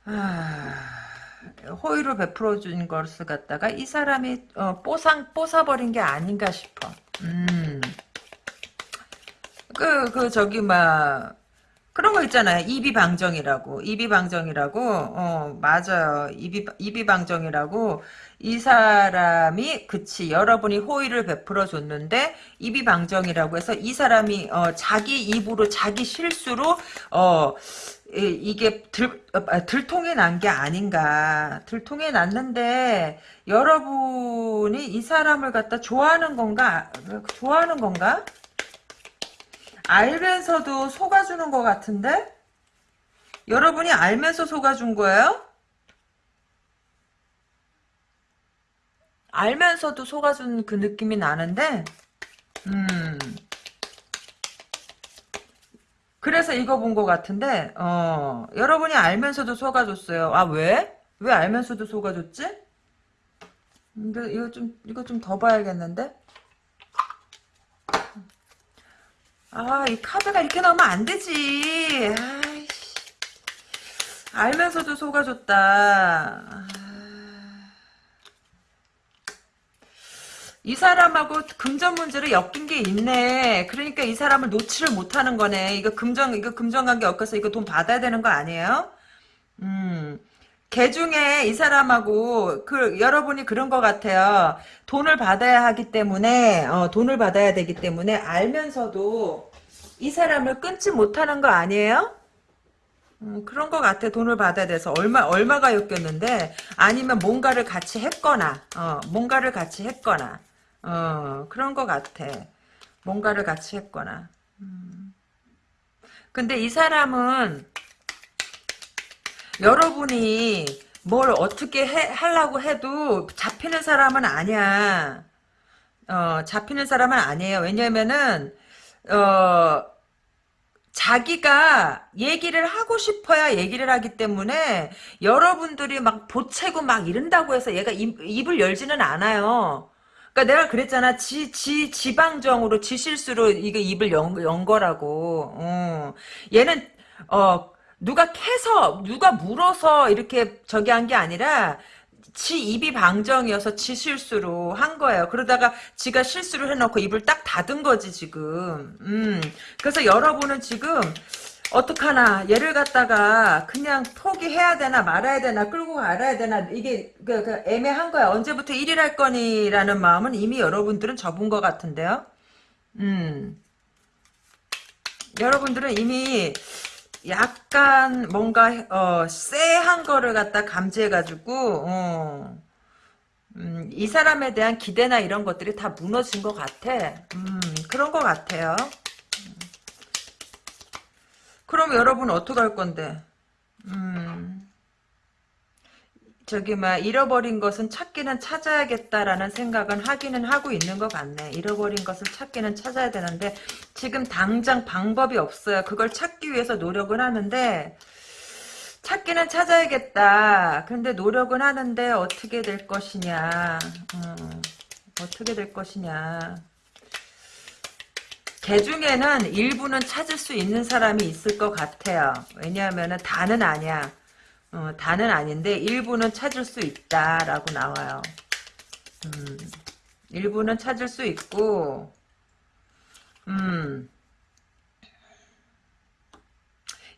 아... 호의로 베풀어 준 것을 갖다가 이 사람이 어, 뽀상 뽀사버린 게 아닌가 싶어. 음. 그, 그, 저기, 막, 그런 거 있잖아요. 이비방정이라고. 이비방정이라고. 어, 맞아요. 이비, 이비방정이라고. 이 사람이, 그치. 여러분이 호의를 베풀어 줬는데, 이비방정이라고 해서 이 사람이, 어, 자기 입으로, 자기 실수로, 어, 이게 들, 아, 들통이 난 게 아닌가. 들통이 났는데 여러분이 이 사람을 갖다 좋아하는 건가? 좋아하는 건가? 알면서도 속아주는 것 같은데? 여러분이 알면서 속아준 거예요? 알면서도 속아준 그 느낌이 나는데, 음. 그래서 이거 본 것 같은데, 어, 여러분이 알면서도 속아줬어요. 아, 왜? 왜 알면서도 속아줬지? 근데 이거 좀, 이거 좀 더 봐야겠는데? 아, 이 카드가 이렇게 나오면 안 되지. 아이씨. 알면서도 속아줬다. 이 사람하고 금전 문제를 엮인 게 있네. 그러니까 이 사람을 놓지를 못하는 거네. 이거 금전, 이거 금전관계 엮여서 이거 돈 받아야 되는 거 아니에요? 음. 개 중에 이 사람하고 그 여러분이 그런 것 같아요. 돈을 받아야 하기 때문에 어, 돈을 받아야 되기 때문에 알면서도 이 사람을 끊지 못하는 거 아니에요? 음, 그런 것 같아. 돈을 받아야 돼서 얼마 얼마가 엮였는데 아니면 뭔가를 같이 했거나 어, 뭔가를 같이 했거나 어, 그런 것 같아. 뭔가를 같이 했거나. 음. 근데 이 사람은 여러분이 뭘 어떻게 해, 하려고 해도 잡히는 사람은 아니야. 어, 잡히는 사람은 아니에요. 왜냐면은, 어, 자기가 얘기를 하고 싶어야 얘기를 하기 때문에 여러분들이 막 보채고 막 이른다고 해서 얘가 입, 입을 열지는 않아요. 그러니까 내가 그랬잖아. 지, 지, 지방정으로, 지 실수로 이게 입을 연, 연 거라고. 어. 얘는, 어, 누가 캐서 누가 물어서 이렇게 저기 한 게 아니라 지 입이 방정이어서 지 실수로 한 거예요. 그러다가 지가 실수를 해놓고 입을 딱 닫은 거지 지금. 음. 그래서 여러분은 지금 어떡하나 얘를 갖다가 그냥 포기해야 되나 말아야 되나 끌고 갈아야 되나 이게 그, 그 애매한 거야. 언제부터 일일할 거니라는 마음은 이미 여러분들은 접은 것 같은데요. 음. 여러분들은 이미 약간 뭔가 어 쎄한 거를 갖다 감지해 가지고 어, 음, 이 사람에 대한 기대나 이런 것들이 다 무너진 것 같아. 음, 그런 것 같아요. 그럼 여러분 어떡할 건데? 음. 저기 막 잃어버린 것은 찾기는 찾아야겠다라는 생각은 하기는 하고 있는 것 같네. 잃어버린 것을 찾기는 찾아야 되는데 지금 당장 방법이 없어요. 그걸 찾기 위해서 노력은 하는데 찾기는 찾아야겠다. 근데 노력은 하는데 어떻게 될 것이냐. 음, 어떻게 될 것이냐. 개 중에는 일부는 찾을 수 있는 사람이 있을 것 같아요. 왜냐하면 다는 아니야. 어, 다는 아닌데 일부는 찾을 수 있다라고 나와요. 음, 일부는 찾을 수 있고 음,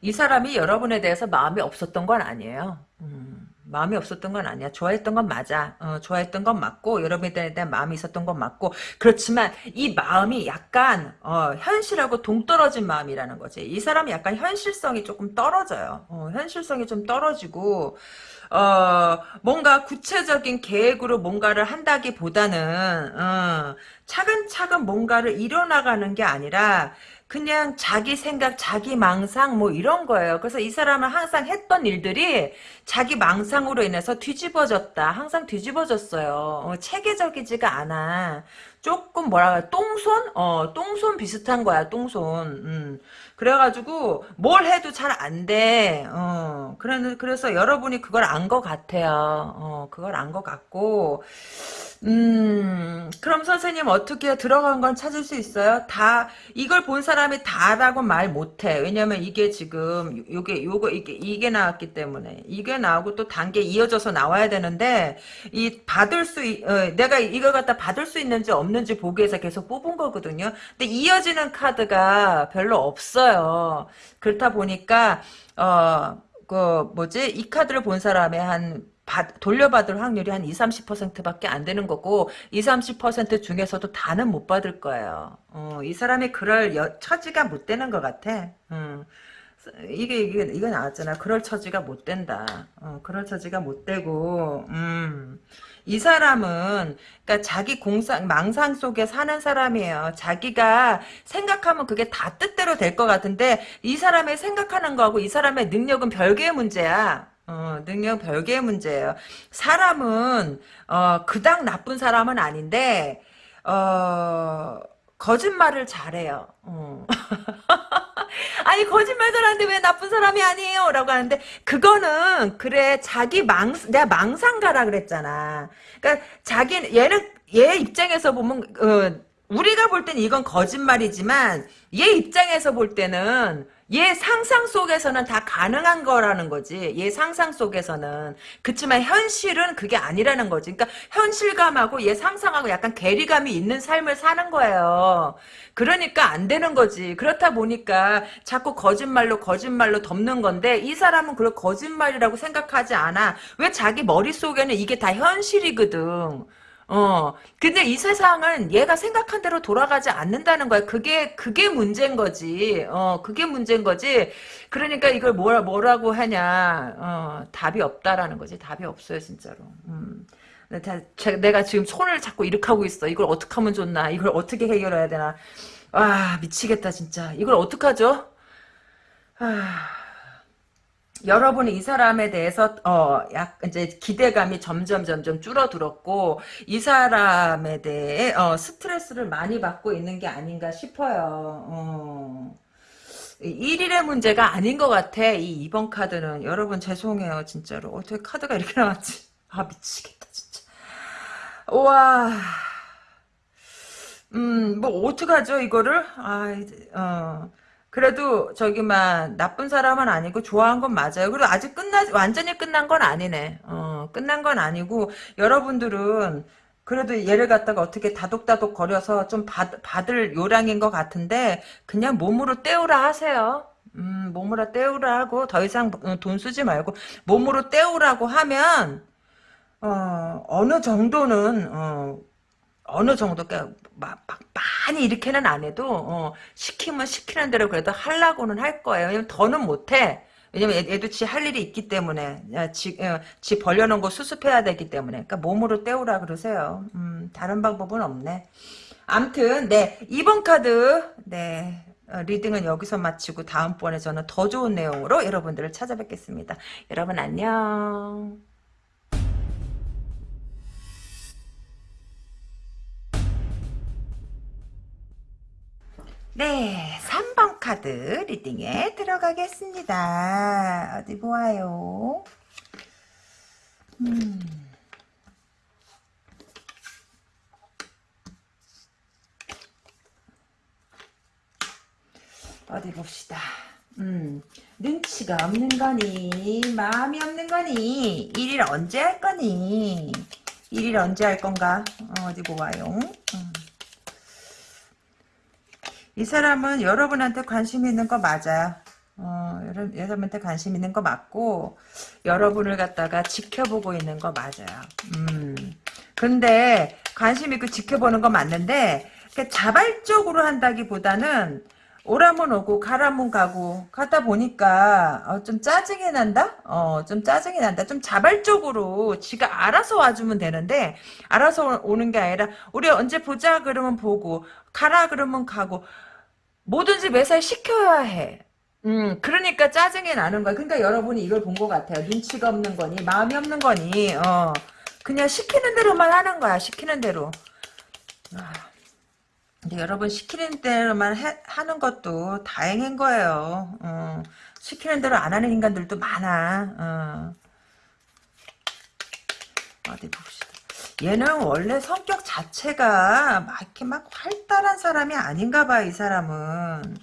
이 사람이 여러분에 대해서 마음이 없었던 건 아니에요. 음. 마음이 없었던 건 아니야. 좋아했던 건 맞아. 어, 좋아했던 건 맞고 여러분에 대한 마음이 있었던 건 맞고 그렇지만 이 마음이 약간 어, 현실하고 동떨어진 마음이라는 거지. 이 사람이 약간 현실성이 조금 떨어져요. 어, 현실성이 좀 떨어지고 어, 뭔가 구체적인 계획으로 뭔가를 한다기보다는 어, 차근차근 뭔가를 이뤄나가는 게 아니라 그냥 자기 생각, 자기 망상 뭐 이런 거예요. 그래서 이 사람은 항상 했던 일들이 자기 망상으로 인해서 뒤집어졌다. 항상 뒤집어졌어요. 어, 체계적이지가 않아. 조금 뭐라 똥손? 어, 똥손 비슷한 거야, 똥손. 음. 그래가지고 뭘 해도 잘 안 돼. 어, 그래, 그래서 여러분이 그걸 안 것 같아요. 어, 그걸 안 것 같고 음, 그럼 선생님 어떻게 들어간 건 찾을 수 있어요? 다, 이걸 본 사람이 다라고 말 못해. 왜냐면 이게 지금, 요게, 요거, 이게, 이게 나왔기 때문에. 이게 나오고 또 단계 이어져서 나와야 되는데, 이, 받을 수, 어, 내가 이걸 갖다 받을 수 있는지 없는지 보기 위해서 계속 뽑은 거거든요. 근데 이어지는 카드가 별로 없어요. 그렇다 보니까, 어, 그, 뭐지, 이 카드를 본 사람의 한, 받, 돌려받을 확률이 한 20, 30%밖에 안 되는 거고 20, 30% 중에서도 다는 못 받을 거예요. 어, 이 사람이 그럴 여, 처지가 못 되는 것 같아. 음. 이게 이게 이거 나왔잖아. 그럴 처지가 못 된다. 어, 그럴 처지가 못 되고 음. 이 사람은 그러니까 자기 공상 망상 속에 사는 사람이에요. 자기가 생각하면 그게 다 뜻대로 될 것 같은데 이 사람의 생각하는 거하고 이 사람의 능력은 별개의 문제야. 어, 능력 별개의 문제예요. 사람은 어, 그닥 나쁜 사람은 아닌데 어, 거짓말을 잘해요. 어. 아니 거짓말 잘하는데 왜 나쁜 사람이 아니에요? 라고 하는데 그거는 그래 자기 망 내가 망상가라 그랬잖아. 그러니까 자기 얘는 얘 입장에서 보면 어, 우리가 볼 때는 이건 거짓말이지만 얘 입장에서 볼 때는 얘 상상 속에서는 다 가능한 거라는 거지. 얘 상상 속에서는. 그치만 현실은 그게 아니라는 거지. 그러니까 현실감하고 얘 상상하고 약간 괴리감이 있는 삶을 사는 거예요. 그러니까 안 되는 거지. 그렇다 보니까 자꾸 거짓말로 거짓말로 덮는 건데 이 사람은 그걸 거짓말이라고 생각하지 않아. 왜 자기 머릿속에는 이게 다 현실이거든. 어, 근데 이 세상은 얘가 생각한 대로 돌아가지 않는다는 거야. 그게, 그게 문제인 거지. 어, 그게 문제인 거지. 그러니까 이걸 뭐라, 뭐라고 하냐. 어, 답이 없다라는 거지. 답이 없어요, 진짜로. 음. 내가 지금 손을 자꾸 이렇게 하고 있어. 이걸 어떻게 하면 좋나. 이걸 어떻게 해결해야 되나. 아, 미치겠다, 진짜. 이걸 어떡하죠? 아. 여러분이 이 사람에 대해서 어약 이제 기대감이 점점 점점 줄어들었고 이 사람에 대해 어 스트레스를 많이 받고 있는 게 아닌가 싶어요. 어. 1일의 문제가 아닌 것 같아. 이 2번 카드는 여러분 죄송해요 진짜로 어떻게 카드가 이렇게 나왔지? 아 미치겠다 진짜. 와. 음, 뭐, 어떡하죠, 이거를? 아, 어. 그래도 저기만 나쁜 사람은 아니고 좋아한 건 맞아요. 그리고 아직 끝나 완전히 끝난 건 아니네. 어, 끝난 건 아니고 여러분들은 그래도 얘를 갖다가 어떻게 다독다독 거려서 좀 받, 받을 요량인 것 같은데 그냥 몸으로 때우라 하세요. 음, 몸으로 때우라 하고 더 이상 어, 돈 쓰지 말고 몸으로 때우라고 하면 어, 어느 정도는 어, 어느 정도 막, 막 많이 이렇게는 안 해도 어, 시키면 시키는 대로 그래도 하려고는 할 거예요. 왜냐면 더는 못해. 왜냐면 얘 도 지 할 일이 있기 때문에 지, 어, 지 벌려놓은 거 수습해야 되기 때문에 그러니까 몸으로 때우라 그러세요. 음, 다른 방법은 없네. 암튼 네 2번 카드 네 어, reading은 여기서 마치고 다음번에 저는 더 좋은 내용으로 여러분들을 찾아뵙겠습니다. 여러분 안녕. 네, 3번 카드 reading에 들어가겠습니다. 어디 보아요. 음. 어디 봅시다. 음, 눈치가 없는 거니, 마음이 없는 거니, 일일 언제 할 거니, 일일 언제 할 건가? 어, 디 보아요. 음. 이 사람은 여러분한테 관심 있는 거 맞아요. 어, 여러분한테 관심 있는 거 맞고 여러분을 갖다가 지켜보고 있는 거 맞아요. 음. 근데 관심 있고 지켜보는 거 맞는데 자발적으로 한다기 보다는 오라면 오고 가라면 가고 가다 보니까 어, 좀 짜증이 난다? 어, 좀 짜증이 난다. 좀 자발적으로 지가 알아서 와주면 되는데 알아서 오는 게 아니라 우리 언제 보자 그러면 보고 가라 그러면 가고 뭐든지 매살 시켜야 해. 음, 그러니까 짜증이 나는 거야. 그러니까 여러분이 이걸 본 것 같아요. 눈치가 없는 거니, 마음이 없는 거니, 어. 그냥 시키는 대로만 하는 거야, 시키는 대로. 아, 근데 여러분, 시키는 대로만 해, 하는 것도 다행인 거예요. 어. 시키는 대로 안 하는 인간들도 많아. 어. 어디 봅시다. 얘는 원래 성격 자체가 막 이렇게 막 활달한 사람이 아닌가 봐, 이 사람은.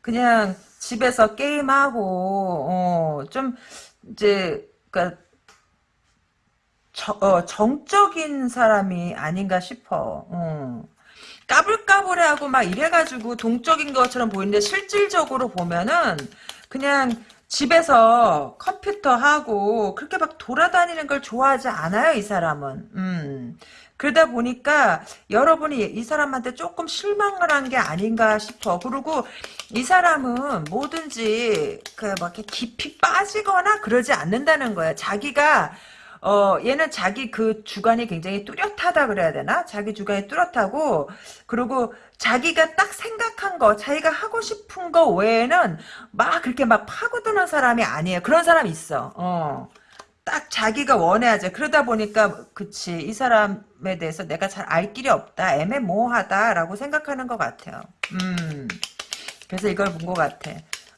그냥 집에서 게임하고, 어, 좀, 이제, 그니까, 어, 정적인 사람이 아닌가 싶어. 어. 까불까불해하고 막 이래가지고 동적인 것처럼 보이는데 실질적으로 보면은 그냥 집에서 컴퓨터 하고 그렇게 막 돌아다니는 걸 좋아하지 않아요 이 사람은 음. 그러다 보니까 여러분이 이 사람한테 조금 실망을 한 게 아닌가 싶어 그리고 이 사람은 뭐든지 그막 이렇게 깊이 빠지거나 그러지 않는다는 거야 자기가 어, 얘는 자기 그 주관이 굉장히 뚜렷하다 그래야 되나? 자기 주관이 뚜렷하고, 그리고 자기가 딱 생각한 거, 자기가 하고 싶은 거 외에는 막 그렇게 막 파고드는 사람이 아니에요. 그런 사람 있어. 어. 딱 자기가 원해야지. 그러다 보니까, 그치. 이 사람에 대해서 내가 잘 알 길이 없다. 애매모호하다라고 생각하는 것 같아요. 음. 그래서 이걸 본 것 같아.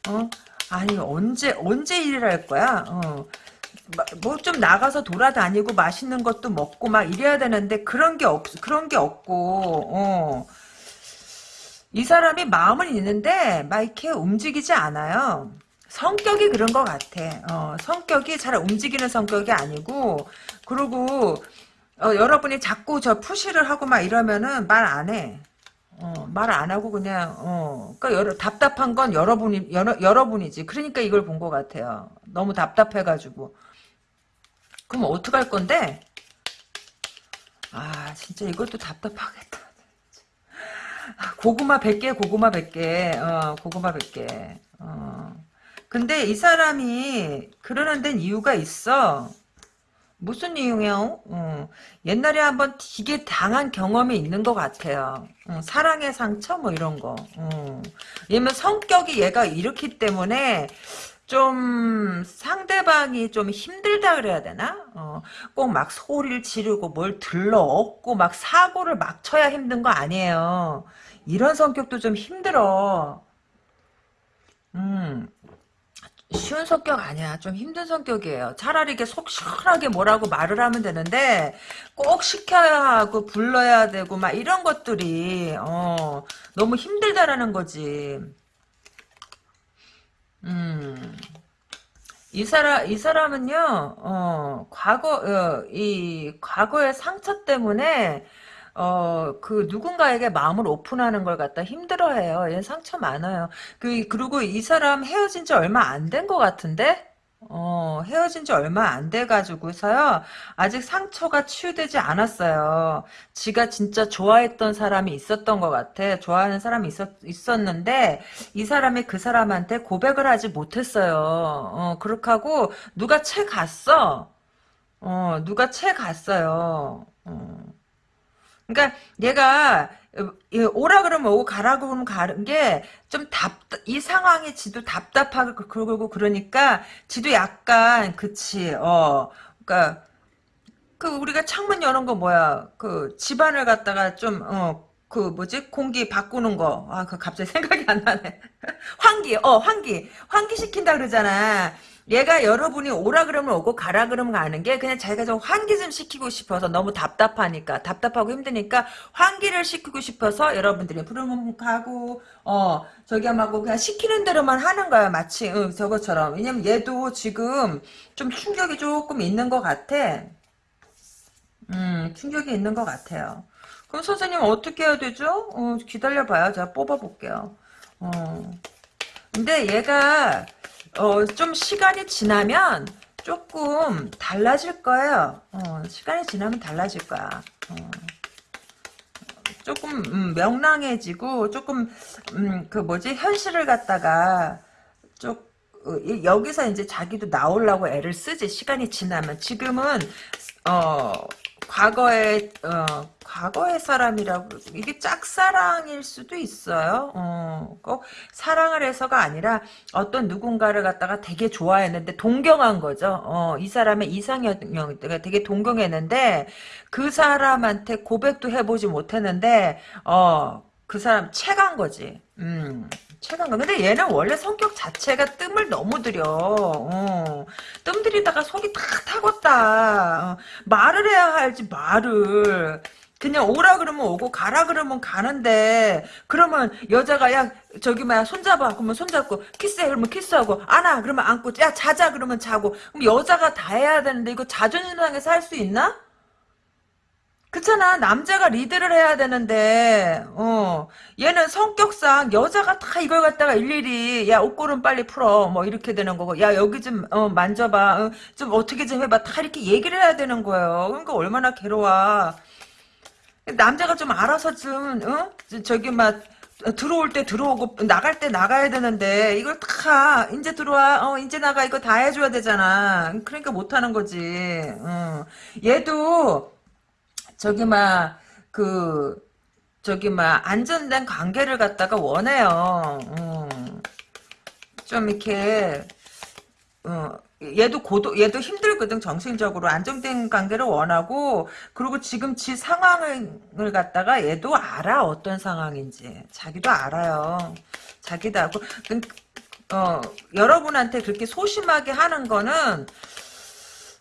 어? 아니, 언제, 언제 일을 할 거야? 어. 뭐 좀 나가서 돌아다니고 맛있는 것도 먹고 막 이래야 되는데 그런 게 없, 그런 게 없고, 어. 이 사람이 마음은 있는데 막 이렇게 움직이지 않아요. 성격이 그런 것 같아. 어, 성격이 잘 움직이는 성격이 아니고, 그리고, 어, 여러분이 자꾸 저 푸시를 하고 막 이러면은 말 안 해. 어, 말 안 하고 그냥, 어, 그니까 여러, 답답한 건 여러분이, 여러, 여러분이지. 그러니까 이걸 본 것 같아요. 너무 답답해가지고. 그럼 어떡할 건데? 아, 진짜 이것도 답답하겠다. 고구마 100개, 고구마 100개, 어, 고구마 100개, 어. 근데 이 사람이 그러는 데는 이유가 있어. 무슨 이유요? 어. 옛날에 한번 되게 당한 경험이 있는 것 같아요. 어, 사랑의 상처 뭐 이런 거. 어. 얘면 성격이 얘가 이렇기 때문에 좀 상대방이 좀 힘들다 그래야 되나? 어, 꼭 막 소리를 지르고 뭘 들러 얻고 막 사고를 막 쳐야 힘든 거 아니에요. 이런 성격도 좀 힘들어. 음, 쉬운 성격 아니야. 좀 힘든 성격이에요. 차라리 이게 속 시원하게 뭐라고 말을 하면 되는데 꼭 시켜야 하고 불러야 되고 막 이런 것들이 어, 너무 힘들다라는 거지. 음. 이 사람, 이 사람은요, 어, 과거, 어, 이, 과거의 상처 때문에, 어, 그, 누군가에게 마음을 오픈하는 걸 갖다 힘들어 해요. 얘 상처 많아요. 그, 그리고 이 사람 헤어진 지 얼마 안 된 것 같은데? 어, 헤어진 지 얼마 안 돼가지고서요, 아직 상처가 치유되지 않았어요. 지가 진짜 좋아했던 사람이 있었던 것 같아. 좋아하는 사람이 있었, 있었는데, 이 사람이 그 사람한테 고백을 하지 못했어요. 어, 그렇게 하고, 누가 채 갔어. 어, 누가 채 갔어요. 어. 그러니까 얘가 오라 그러면 오고 가라 그러면 가는 게 좀 답, 이 상황에 지도 답답하고 그, 그러고 그러니까 지도 약간 그치 어. 그러니까 그 우리가 창문 여는 거 뭐야? 그 집안을 갖다가 좀어 그 뭐지? 공기 바꾸는 거. 아 그 갑자기 생각이 안 나네. 환기 어 환기. 환기 시킨다 그러잖아 얘가 여러분이 오라 그러면 오고 가라 그러면 가는 게 그냥 자기가 좀 환기 좀 시키고 싶어서 너무 답답하니까 답답하고 힘드니까 환기를 시키고 싶어서 여러분들이 부르면 가고 어 저기 하고 그냥 시키는 대로만 하는 거야 마치. 응, 저것처럼. 왜냐면 얘도 지금 좀 충격이 조금 있는 것 같아. 음 충격이 있는 것 같아요. 그럼 선생님 어떻게 해야 되죠? 어, 기다려봐요. 제가 뽑아볼게요. 어. 근데 얘가 어, 좀 시간이 지나면 조금 달라질 거예요. 어, 시간이 지나면 달라질 거야. 어. 조금 음, 명랑해지고 조금 음, 그 뭐지 현실을 갖다가 좀 어, 여기서 이제 자기도 나오려고 애를 쓰지 시간이 지나면 지금은 어 과거에 어 과거의 사람이라고 이게 짝사랑일 수도 있어요. 어, 꼭 사랑을 해서가 아니라 어떤 누군가를 갖다가 되게 좋아했는데 동경한 거죠. 어, 이 사람의 이상형을 되게 동경했는데 그 사람한테 고백도 해보지 못했는데 어, 그 사람 채간 거지. 음. 최강가. 근데 얘는 원래 성격 자체가 뜸을 너무 들여. 어. 뜸 들이다가 속이 다 타겄다. 어. 말을 해야 할지 말을. 그냥 오라 그러면 오고 가라 그러면 가는데 그러면 여자가 야 저기 뭐야 손잡아. 그러면 손잡고 키스해. 그러면 키스하고. 안아. 그러면 안고. 야 자자. 그러면 자고. 그럼 여자가 다 해야 되는데 이거 자존심 상해서 할 수 있나? 그렇잖아. 남자가 리드를 해야 되는데. 어. 얘는 성격상 여자가 다 이걸 갖다가 일일이 야 옷걸음 빨리 풀어. 뭐 이렇게 되는 거고. 야 여기 좀 어, 만져봐. 어, 좀 어떻게 좀 해봐. 다 이렇게 얘기를 해야 되는 거예요. 그러니까 얼마나 괴로워 남자가 좀 알아서 좀 어? 저기 막 들어올 때 들어오고 나갈 때 나가야 되는데 이걸 다 이제 들어와 어 이제 나가 이거 다 해줘야 되잖아 그러니까 못하는 거지 어. 얘도 저기 막 그 저기 막 안전된 관계를 갖다가 원해요. 음. 좀 이렇게 어, 얘도 고도 얘도 힘들거든 정신적으로. 안정된 관계를 원하고 그리고 지금 지 상황을 갖다가 얘도 알아 어떤 상황인지. 자기도 알아요. 자기도 알고. 그, 어 여러분한테 그렇게 소심하게 하는 거는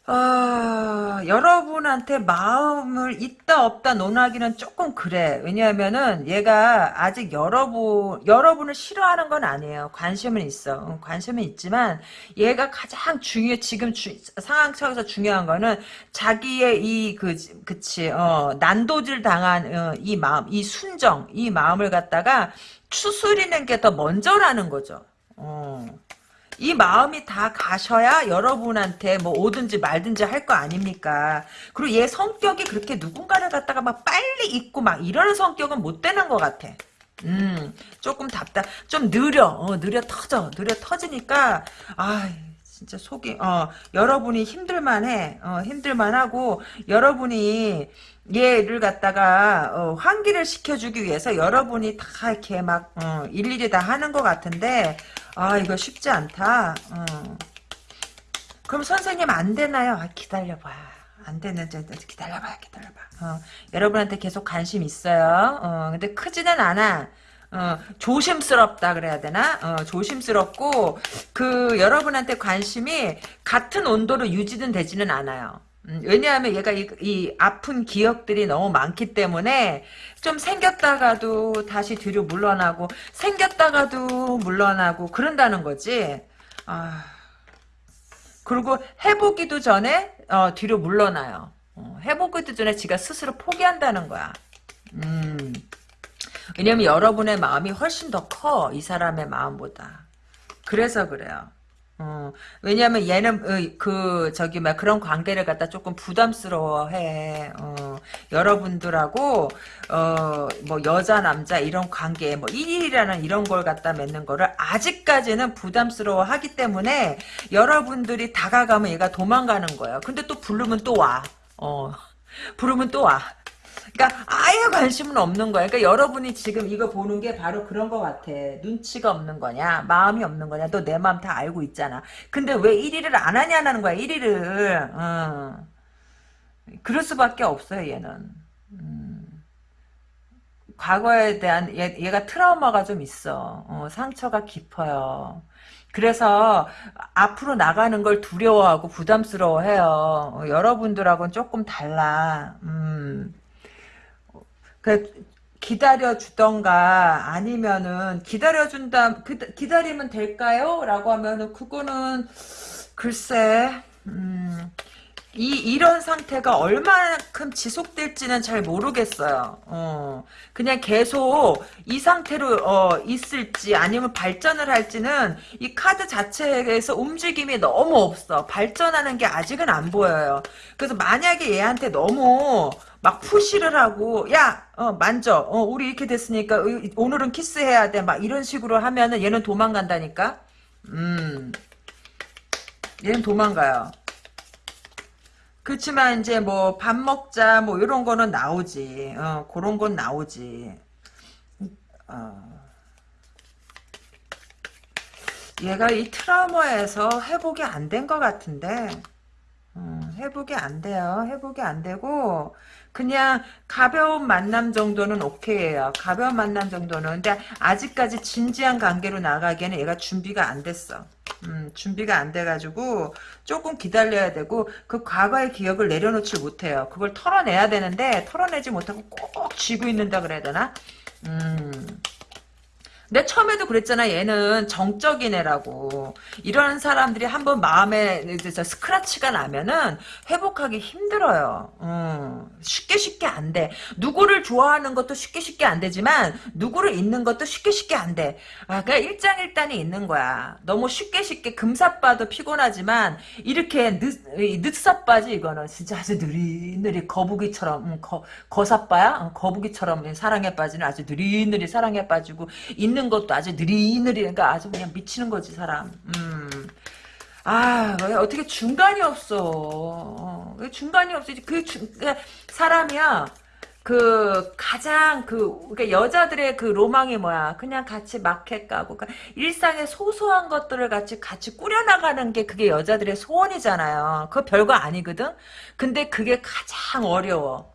아, 여러분한테 마음을 있다 없다 논하기는 조금 그래. 왜냐하면은 얘가 아직 여러분 여러분을 싫어하는 건 아니에요. 관심은 있어. 관심은 있지만 얘가 가장 중요 지금 주, 상황 속에서 중요한 거는 자기의 이 그 그치 어 난도질 당한 어, 이 마음, 이 순정, 이 마음을 갖다가 추스리는 게 더 먼저라는 거죠. 어. 이 마음이 다 가셔야 여러분한테 뭐 오든지 말든지 할 거 아닙니까? 그리고 얘 성격이 그렇게 누군가를 갖다가 막 빨리 잊고 막 이러는 성격은 못 되는 것 같아. 음, 조금 답답, 좀 느려, 어, 느려 터져, 느려 터지니까, 아, 진짜 속이, 어, 여러분이 힘들만해, 어, 힘들만하고, 여러분이 얘를 갖다가, 어, 환기를 시켜주기 위해서 여러분이 다 이렇게 막, 어, 일일이 다 하는 것 같은데, 아 이거 쉽지 않다. 어. 그럼 선생님 안 되나요? 아, 기다려봐. 안 되는데 기다려봐 기다려봐. 어, 여러분한테 계속 관심 있어요. 어, 근데 크지는 않아. 어, 조심스럽다 그래야 되나? 어, 조심스럽고 그 여러분한테 관심이 같은 온도로 유지는 되지는 않아요. 음, 왜냐하면 얘가 이, 이, 아픈 기억들이 너무 많기 때문에 좀 생겼다가도 다시 뒤로 물러나고 생겼다가도 물러나고 그런다는 거지. 아, 그리고 해보기도 전에 어, 뒤로 물러나요. 어, 해보기도 전에 지가 스스로 포기한다는 거야. 음, 왜냐면 여러분의 마음이 훨씬 더 커. 이 사람의 마음보다. 그래서 그래요. 어, 왜냐면 얘는 어, 그 저기 막 그런 관계를 갖다 조금 부담스러워해. 어, 여러분들하고 어, 뭐 여자 남자 이런 관계 뭐 1일이라는 이런 걸 갖다 맺는 거를 아직까지는 부담스러워하기 때문에 여러분들이 다가가면 얘가 도망가는 거예요. 근데 또 부르면 또 와. 어, 부르면 또 와. 그러니까 아예 관심은 없는 거야. 그러니까 여러분이 지금 이거 보는 게 바로 그런 것 같아. 눈치가 없는 거냐, 마음이 없는 거냐. 너 내 마음 다 알고 있잖아. 근데 왜 1위를 안 하냐는 거야. 1위를. 어. 그럴 수밖에 없어요. 얘는. 음. 과거에 대한 얘, 얘가 트라우마가 좀 있어. 어, 상처가 깊어요. 그래서 앞으로 나가는 걸 두려워하고 부담스러워해요. 어, 여러분들하고는 조금 달라. 음. 그 기다려 주던가 아니면은 기다려 준다 기다리면 될까요? 라고 하면은 그거는 글쎄 음, 이 이런 상태가 얼마만큼 지속될지는 잘 모르겠어요. 어, 그냥 계속 이 상태로 어, 있을지 아니면 발전을 할지는 이 카드 자체에서 움직임이 너무 없어. 발전하는 게 아직은 안 보여요. 그래서 만약에 얘한테 너무 막 푸시를 하고 야 어, 만져 어, 우리 이렇게 됐으니까 오늘은 키스해야 돼 막 이런 식으로 하면은 얘는 도망간다니까 음 얘는 도망가요 그렇지만 이제 뭐 밥 먹자 뭐 이런 거는 나오지 어 그런 건 나오지 어. 얘가 이 트라우마에서 회복이 안 된 것 같은데 음, 회복이 안 돼요. 회복이 안 되고 그냥 가벼운 만남 정도는 오케이예요. 가벼운 만남 정도는. 근데 아직까지 진지한 관계로 나가기에는 얘가 준비가 안 됐어. 음, 준비가 안 돼가지고 조금 기다려야 되고 그 과거의 기억을 내려놓지 못해요. 그걸 털어내야 되는데 털어내지 못하고 꼭 쥐고 있는다 그래야 되나? 음... 내 처음에도 그랬잖아. 얘는 정적인 애라고. 이런 사람들이 한번 마음에 스크라치가 나면은 회복하기 힘들어요. 음, 쉽게 쉽게 안 돼. 누구를 좋아하는 것도 쉽게 쉽게 안 되지만 누구를 잊는 것도 쉽게 쉽게 안 돼. 아, 그냥 일장일단이 있는 거야. 너무 쉽게 쉽게 금사빠도 피곤하지만 이렇게 늦, 늦사빠지 이거는 진짜 아주 느리느리 거북이처럼 음, 거, 거사빠야? 어, 거북이처럼 사랑에 빠지는 아주 느리느리 사랑에 빠지고 있는 것도 아주 느리느리 그러니까 아주 그냥 미치는 거지 사람. 음. 아, 왜 어떻게 중간이 없어. 어, 왜 중간이 없어. 그 중, 그러니까 사람이야. 그 가장 그 그러니까 여자들의 그 로망이 뭐야? 그냥 같이 마켓 가고 그러니까 일상의 소소한 것들을 같이 같이 꾸려나가는 게 그게 여자들의 소원이잖아요. 그거 별거 아니거든. 근데 그게 가장 어려워.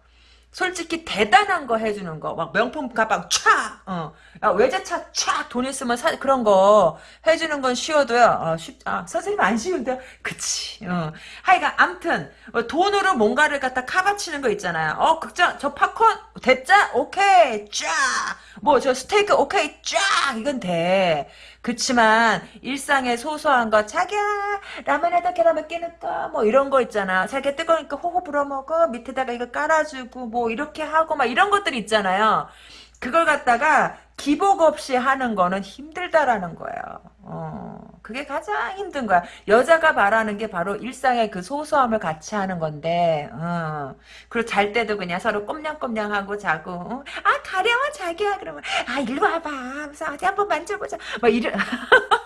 솔직히 대단한 거 해주는 거, 막 명품 가방 촤, 어, 야, 외제차 촤, 돈 있으면 사, 그런 거 해주는 건 쉬워도요, 어, 쉽, 아, 선생님 안 쉬운데요? 그치, 어. 하여간, 암튼, 어, 돈으로 뭔가를 갖다 카바치는 거 있잖아요. 어, 극장, 저 팝콘, 됐자? 오케이, 쫙! 뭐, 저 스테이크, 오케이, 쫙! 이건 돼. 그치만 일상의 소소한 거 자기야 라면 에다 계란 몇개 넣을까 뭐 이런 거 있잖아. 자기야 뜨거우니까 호호 불어 먹어. 밑에다가 이거 깔아주고 뭐 이렇게 하고 막 이런 것들 있잖아요 그걸 갖다가 기복 없이 하는 거는 힘들다라는 거예요. 어, 그게 가장 힘든 거야. 여자가 바라는 게 바로 일상의 그 소소함을 같이 하는 건데, 어. 그리고 잘 때도 그냥 서로 꼼냥꼼냥 하고 자고, 어? 아, 가려워, 자기야. 그러면, 아, 일로 와봐. 어디 한번 만져보자. 막 이런.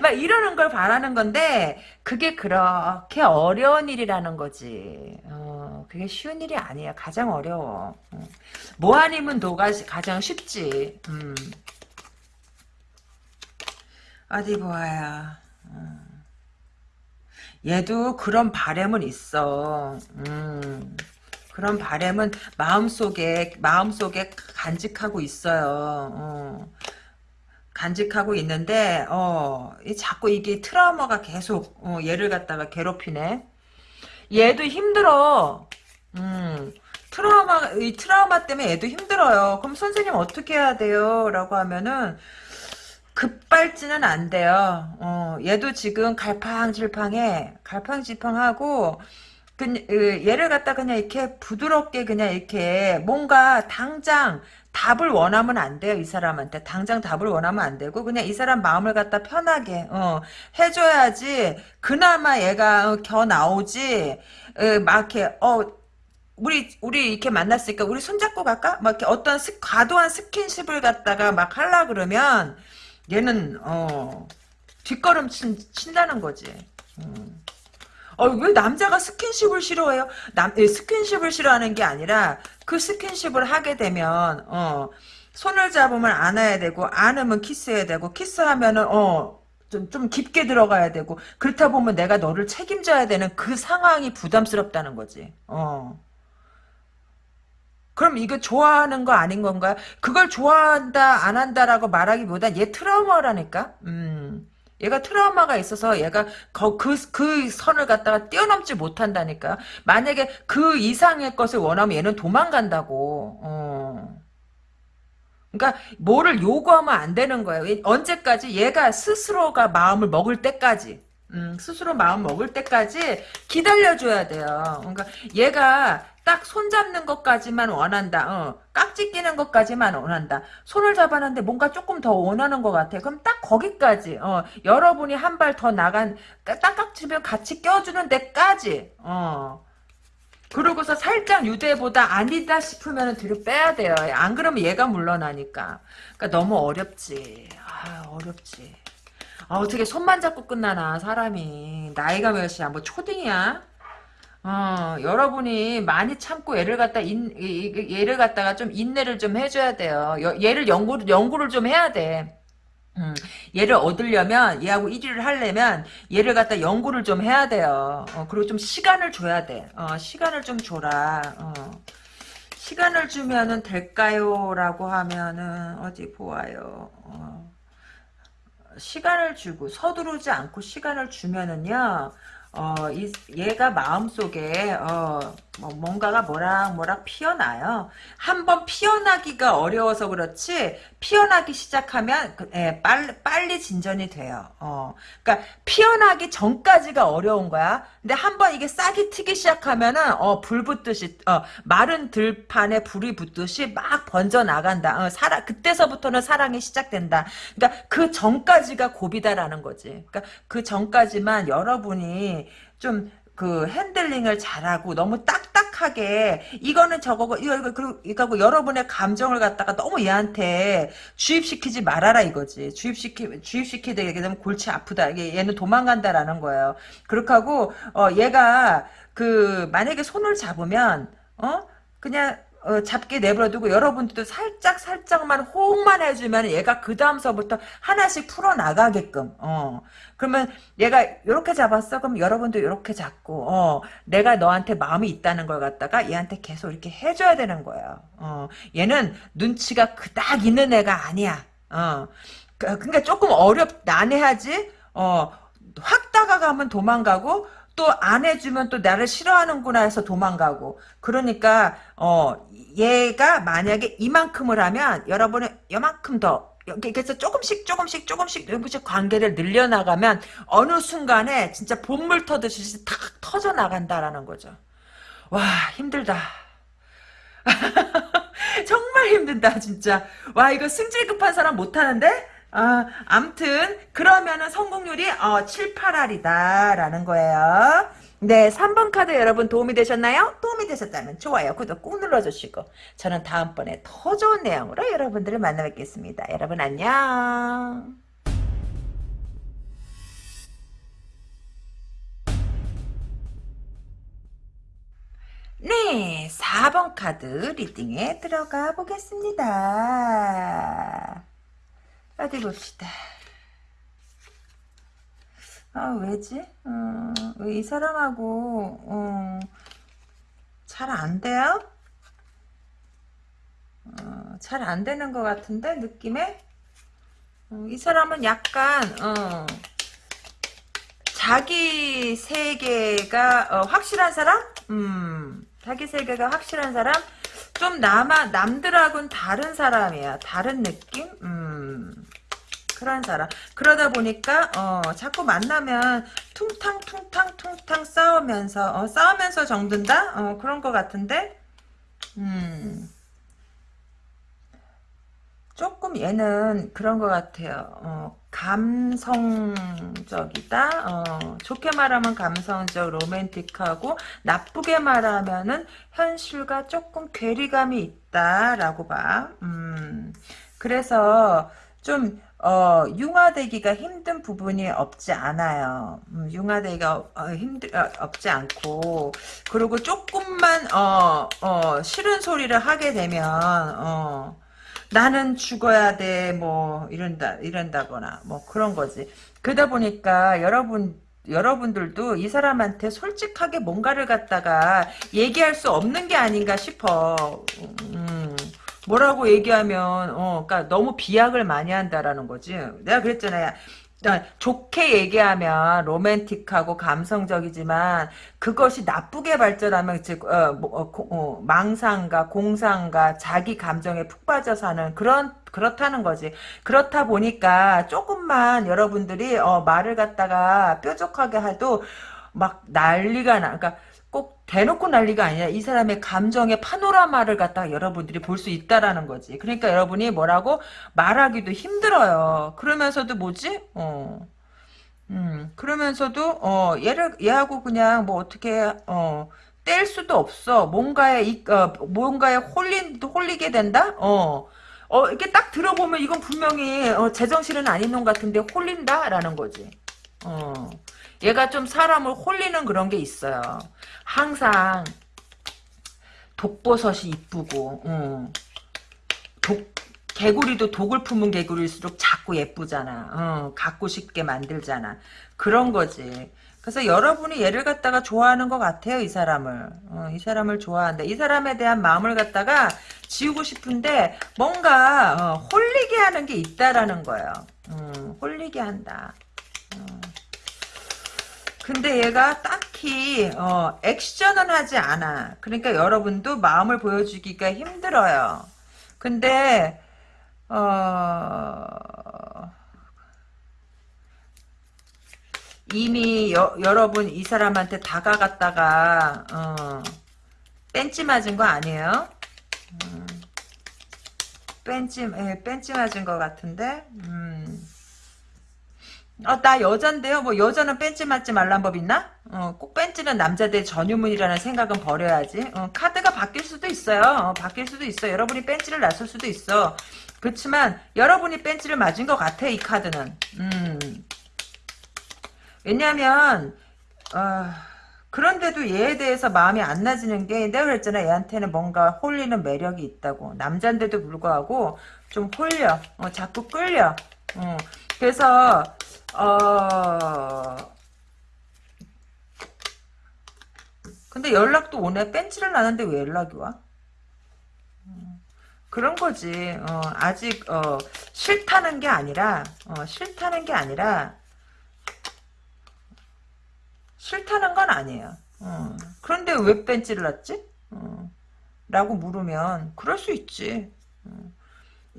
막 이러는 걸 바라는 건데 그게 그렇게 어려운 일이라는 거지. 어, 그게 쉬운 일이 아니야. 가장 어려워. 어. 뭐 아니면 도가 가장 쉽지. 음. 어디 보아야. 어. 얘도 그런 바램은 있어. 음. 그런 바램은 마음속에 마음속에 간직하고 있어요. 어. 간직하고 있는데 어 자꾸 이게 트라우마가 계속 어, 얘를 갖다가 괴롭히네. 얘도 힘들어. 음 트라우마 이 트라우마 때문에 얘도 힘들어요. 그럼 선생님 어떻게 해야 돼요? 라고 하면은 급발진은 안 돼요. 어 얘도 지금 갈팡질팡해. 갈팡질팡하고 그, 얘를 갖다 그냥 이렇게 부드럽게 그냥 이렇게 뭔가 당장 답을 원하면 안 돼요 이 사람한테 당장 답을 원하면 안 되고 그냥 이 사람 마음을 갖다 편하게 어, 해줘야지 그나마 얘가 어, 겨 나오지 어, 막 이렇게 어 우리 우리 이렇게 만났으니까 우리 손잡고 갈까? 막 이렇게 어떤 스, 과도한 스킨십을 갖다가 막 하려 그러면 얘는 어 뒷걸음 친, 친다는 거지. 음. 어, 왜 남자가 스킨십을 싫어해요? 남, 예, 스킨십을 싫어하는 게 아니라 그 스킨십을 하게 되면 어, 손을 잡으면 안아야 되고 안으면 키스해야 되고 키스하면은 어, 좀, 좀 깊게 들어가야 되고 그렇다 보면 내가 너를 책임져야 되는 그 상황이 부담스럽다는 거지. 어. 그럼 이거 좋아하는 거 아닌 건가요? 그걸 좋아한다 안 한다라고 말하기보다 얘 트라우마라니까. 음. 얘가 트라우마가 있어서 얘가 그, 그 선을 갖다가 뛰어넘지 못한다니까. 만약에 그 이상의 것을 원하면 얘는 도망간다고. 어. 그러니까 뭐를 요구하면 안 되는 거예요. 언제까지 얘가 스스로가 마음을 먹을 때까지. 음, 스스로 마음 먹을 때까지 기다려줘야 돼요. 그러니까 얘가 딱 손잡는 것까지만 원한다. 어, 깍지 끼는 것까지만 원한다. 손을 잡았는데 뭔가 조금 더 원하는 것 같아. 그럼 딱 거기까지. 어, 여러분이 한 발 더 나간 딱 깍지면 같이 껴주는 데까지. 어. 그러고서 살짝 유대보다 아니다 싶으면 뒤로 빼야 돼요. 안 그러면 얘가 물러나니까. 그러니까 너무 어렵지. 아 어렵지. 아, 어떻게 손만 잡고 끝나나 사람이. 나이가 몇이야? 뭐 초딩이야? 어, 여러분이 많이 참고 얘를 갖다 인, 얘를 갖다가 좀 인내를 좀 해줘야 돼요. 얘를 연구 연구를 좀 해야 돼. 음, 얘를 얻으려면 얘하고 1위를 하려면 얘를 갖다 연구를 좀 해야 돼요. 어, 그리고 좀 시간을 줘야 돼. 어, 시간을 좀 줘라. 어. 시간을 주면은 될까요? 라고 하면은 어디 보아요. 어. 시간을 주고 서두르지 않고 시간을 주면은요. 어, 이, 얘가 마음속에, 어, 뭐, 뭔가가 뭐락 뭐락 피어나요. 한번 피어나기가 어려워서 그렇지, 피어나기 시작하면, 그, 예, 빨리, 빨리 진전이 돼요. 어, 그니까, 피어나기 전까지가 어려운 거야. 근데 한번 이게 싹이 트기 시작하면은, 어, 불 붙듯이, 어, 마른 들판에 불이 붙듯이 막 번져 나간다. 어, 사랑, 그때서부터는 사랑이 시작된다. 그니까, 그 전까지가 고비다라는 거지. 그니까, 그 전까지만 여러분이, 좀 그 핸들링을 잘하고 너무 딱딱 솔직하게 이거는 저거고 이거 이거 이거고 여러분의 감정을 갖다가 너무 얘한테 주입시키지 말아라 이거지. 주입시키 주입시키게 되면 골치 아프다. 이게 얘는 도망간다라는 거예요. 그렇게 하고 어 얘가 그 만약에 손을 잡으면 어 그냥 어, 잡게 내버려두고 여러분들도 살짝 살짝만 호응만 해주면 얘가 그 다음서부터 하나씩 풀어 나가게끔 어. 그러면 얘가 이렇게 잡았어? 그럼 여러분도 이렇게 잡고 어. 내가 너한테 마음이 있다는 걸 갖다가 얘한테 계속 이렇게 해줘야 되는 거예요 어. 얘는 눈치가 그닥 있는 애가 아니야 어. 그, 그러니까 조금 어렵 난해하지? 어확 다가가면 도망가고 또 안 해주면 또 나를 싫어하는구나 해서 도망가고. 그러니까 어 얘가 만약에 이만큼을 하면 여러분은 이만큼 더 그래서 조금씩 조금씩 조금씩 조금씩 관계를 늘려나가면 어느 순간에 진짜 본물 터듯이 탁 터져 나간다라는 거죠. 와 힘들다. 정말 힘든다 진짜. 와 이거 승질 급한 사람 못하는데? 아, 암튼 그러면은 성공률이 어, 7, 8할이다 라는 거예요. 네, 3번 카드 여러분 도움이 되셨나요? 도움이 되셨다면 좋아요, 구독 꾹 눌러주시고 저는 다음번에 더 좋은 내용으로 여러분들을 만나 뵙겠습니다. 여러분 안녕. 네, 4번 카드 리딩에 들어가 보겠습니다. 어디 봅시다. 아 왜지? 어, 왜이 사람하고 어, 잘안 돼요? 어, 잘안 되는 것 같은데 느낌에 어, 이 사람은 약간 어, 자기 세계가 어, 확실한 사람? 음, 자기 세계가 확실한 사람? 좀 남아 남들하고는 다른 사람이야. 다른 느낌? 음. 그런 사람. 그러다 보니까 어, 자꾸 만나면 퉁탕 퉁탕 퉁탕 싸우면서 어, 싸우면서 정든다? 어, 그런 것 같은데 음. 조금 얘는 그런 것 같아요. 어, 감성적이다. 어, 좋게 말하면 감성적, 로맨틱하고 나쁘게 말하면은 현실과 조금 괴리감이 있다라고 봐. 음, 그래서 좀 어, 융화되기가 힘든 부분이 없지 않아요. 음, 융화되기가 어, 힘들 어, 없지 않고 그리고 조금만 어, 어, 싫은 소리를 하게 되면 어, 나는 죽어야 돼, 뭐, 이런다, 이런다거나, 뭐, 그런 거지. 그러다 보니까, 여러분, 여러분들도 이 사람한테 솔직하게 뭔가를 갖다가 얘기할 수 없는 게 아닌가 싶어. 음, 뭐라고 얘기하면, 어, 그니까 너무 비약을 많이 한다라는 거지. 내가 그랬잖아요. 어, 좋게 얘기하면 로맨틱하고 감성적이지만 그것이 나쁘게 발전하면 즉 어, 뭐, 어, 어, 망상과 공상과 자기 감정에 푹 빠져 사는 그런 그렇다는 거지. 그렇다 보니까 조금만 여러분들이 어, 말을 갖다가 뾰족하게 해도 막 난리가 나. 그러니까 꼭 대놓고 난리가 아니라 이 사람의 감정의 파노라마를 갖다가 여러분들이 볼 수 있다라는 거지. 그러니까 여러분이 뭐라고 말하기도 힘들어요. 그러면서도 뭐지? 어. 음, 그러면서도 어, 얘를 얘하고 그냥 뭐 어떻게 어, 뗄 수도 없어. 뭔가에 이, 어, 뭔가에 홀린 홀리게 된다? 어. 어, 이렇게 딱 들어보면 이건 분명히 어, 제정신은 아닌 놈 같은데 홀린다라는 거지. 어. 얘가 좀 사람을 홀리는 그런 게 있어요. 항상 독버섯이 이쁘고 어. 독 개구리도 독을 품은 개구리일수록 자꾸 예쁘잖아. 어, 갖고 싶게 만들잖아. 그런 거지. 그래서 여러분이 얘를 갖다가 좋아하는 것 같아요. 이 사람을. 어, 이 사람을 좋아한다. 이 사람에 대한 마음을 갖다가 지우고 싶은데 뭔가 어, 홀리게 하는 게 있다라는 거예요. 음, 홀리게 한다. 어. 근데 얘가 딱히 어, 액션은 하지 않아. 그러니까 여러분도 마음을 보여주기가 힘들어요. 근데 어... 이미 여, 여러분 이 사람한테 다가갔다가 어, 뺀찌 맞은 거 아니에요? 음, 뺀찌 예, 뺀찌 맞은 거 같은데 음. 아, 나 여잔데요. 뭐 여자는 뺀지 맞지 말란 법 있나? 어, 꼭 뺀지는 남자들 전유문이라는 생각은 버려야지. 어, 카드가 바뀔 수도 있어요. 어, 바뀔 수도 있어. 여러분이 뺀지를 놨을 수도 있어. 그렇지만 여러분이 뺀지를 맞은 것 같아 이 카드는. 음. 왜냐하면 어, 그런데도 얘에 대해서 마음이 안 나지는 게 내가 그랬잖아 얘한테는 뭔가 홀리는 매력이 있다고 남잔데도 불구하고 좀 홀려 어, 자꾸 끌려 어, 그래서 어 근데 연락도 오네 뺀지를 나는데 왜 연락이 와? 음, 그런 거지 어, 아직 어, 싫다는 게 아니라 어, 싫다는 게 아니라 싫다는 건 아니에요. 어. 그런데 왜 뺀지를 놨지? 어. 라고 물으면 그럴 수 있지. 어.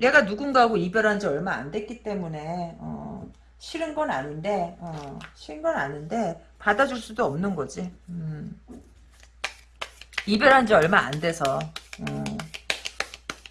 얘가 누군가하고 이별한 지 얼마 안 됐기 때문에 어. 싫은 건 아닌데 어. 싫은 건 아닌데 받아줄 수도 없는 거지. 음. 이별한 지 얼마 안 돼서 어.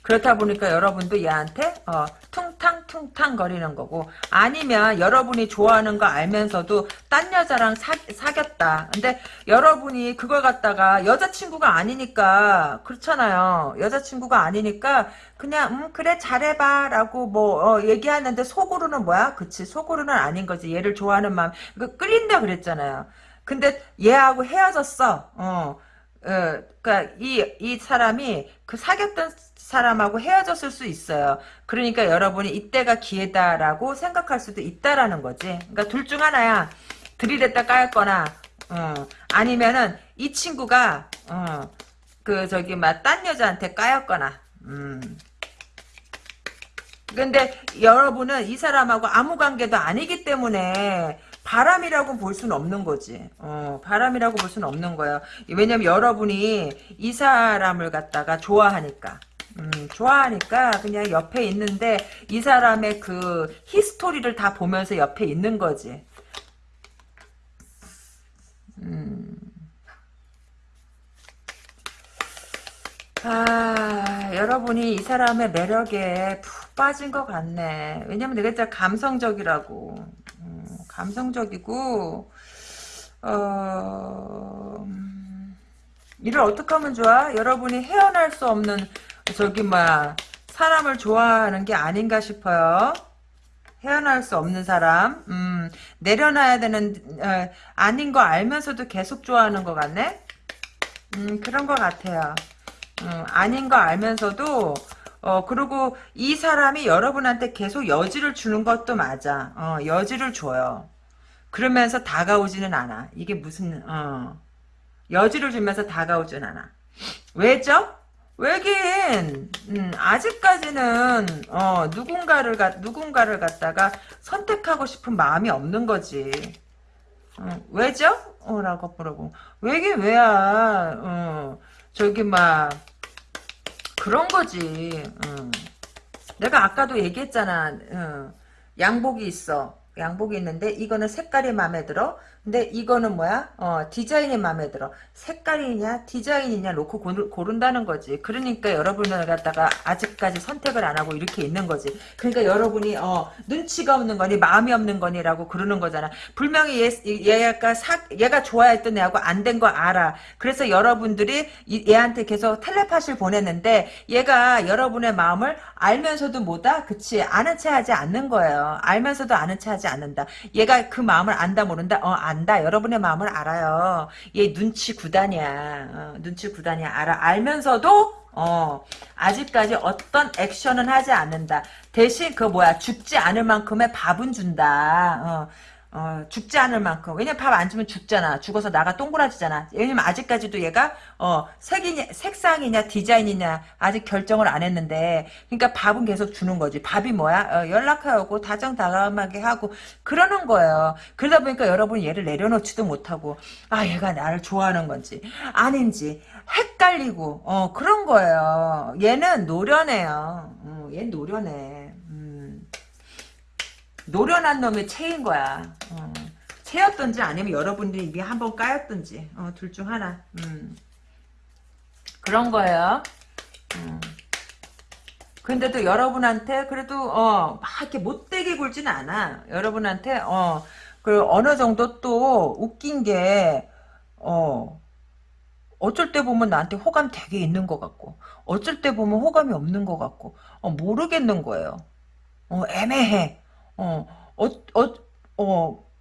그렇다 보니까 여러분도 얘한테 어, 퉁탕퉁탕 거리는 거고 아니면 여러분이 좋아하는 거 알면서도 딴 여자랑 사, 사귀었다. 근데 여러분이 그걸 갖다가 여자친구가 아니니까 그렇잖아요. 여자친구가 아니니까 그냥 음 그래 잘해봐 라고 뭐 어, 얘기하는데 속으로는 뭐야? 그치 속으로는 아닌 거지. 얘를 좋아하는 마음 그 끓인다 그랬잖아요. 근데 얘하고 헤어졌어. 어. 어, 그니까, 이, 이 사람이 그 사귀었던 사람하고 헤어졌을 수 있어요. 그러니까 여러분이 이때가 기회다라고 생각할 수도 있다라는 거지. 그러니까 둘 중 하나야. 들이댔다 까였거나, 어, 아니면은 이 친구가, 어, 그, 저기, 막, 딴 여자한테 까였거나, 음. 근데 여러분은 이 사람하고 아무 관계도 아니기 때문에 바람이라고 볼 수는 없는 거지. 어, 바람이라고 볼 수는 없는 거예요. 왜냐면 여러분이 이 사람을 갖다가 좋아하니까. 음, 좋아하니까 그냥 옆에 있는데 이 사람의 그 히스토리를 다 보면서 옆에 있는 거지. 음. 아, 여러분이 이 사람의 매력에 푹 빠진 것 같네. 왜냐면 내가 진짜 감성적이라고. 음, 감성적이고, 어, 음, 이를 어떻게 하면 좋아? 여러분이 헤어날 수 없는 저기 뭐야 사람을 좋아하는 게 아닌가 싶어요. 헤어날 수 없는 사람, 음, 내려놔야 되는 어, 아닌 거 알면서도 계속 좋아하는 것 같네. 음, 그런 것 같아요. 음, 아닌 거 알면서도 어 그리고 이 사람이 여러분한테 계속 여지를 주는 것도 맞아. 어, 여지를 줘요. 그러면서 다가오지는 않아. 이게 무슨 어, 여지를 주면서 다가오진 않아. 왜죠? 왜긴 음, 아직까지는 어, 누군가를 가, 누군가를 갖다가 선택하고 싶은 마음이 없는 거지. 어, 왜죠? 어, 라고 물어보. 왜긴 왜야? 어, 저기 막 그런 거지. 어. 내가 아까도 얘기했잖아. 어, 양복이 있어. 양복이 있는데 이거는 색깔이 마음에 들어. 근데 이거는 뭐야? 어, 디자인이 마음에 들어. 색깔이냐 디자인이냐 놓고 고른, 다는 거지. 그러니까 여러분을 갖다가 아직까지 선택을 안 하고 이렇게 있는 거지. 그러니까 여러분이 어, 눈치가 없는 거니 마음이 없는 거니라고 그러는 거잖아. 분명히 얘, 얘가 사, 얘가 좋아했던 애하고 안 된 거 알아. 그래서 여러분들이 이, 얘한테 계속 텔레파시를 보냈는데 얘가 여러분의 마음을 알면서도 뭐다? 그치 아는 체 하지 않는 거예요. 알면서도 아는 체 하지 않는다. 얘가 그 마음을 안다 모른다? 어 안다. 여러분의 마음을 알아요. 얘 눈치 구단이야. 어, 눈치 구단이야. 알아. 알면서도 어 아직까지 어떤 액션은 하지 않는다. 대신 그 뭐야 죽지 않을 만큼의 밥은 준다. 어. 어, 죽지 않을 만큼. 왜냐면 밥 안 주면 죽잖아. 죽어서 나가 동그라지잖아. 왜냐면 아직까지도 얘가, 어, 색이냐, 색상이냐, 디자인이냐, 아직 결정을 안 했는데, 그러니까 밥은 계속 주는 거지. 밥이 뭐야? 어, 연락하고, 다정다감하게 하고, 그러는 거예요. 그러다 보니까 여러분 얘를 내려놓지도 못하고, 아, 얘가 나를 좋아하는 건지, 아닌지, 헷갈리고, 어, 그런 거예요. 얘는 노련해요. 어, 얘 노련해. 노련한 놈의 체인 거야. 어. 체였던지 아니면 여러분들이 이게 한번 까였던지 어, 둘 중 하나. 음. 그런 거예요. 음. 근데도 여러분한테 그래도 어 막 이렇게 못되게 굴진 않아. 여러분한테 어 그 어느 정도 또 웃긴 게 어 어쩔 때 보면 나한테 호감 되게 있는 것 같고 어쩔 때 보면 호감이 없는 것 같고 어, 모르겠는 거예요. 어, 애매해. 어, 어, 어, 어,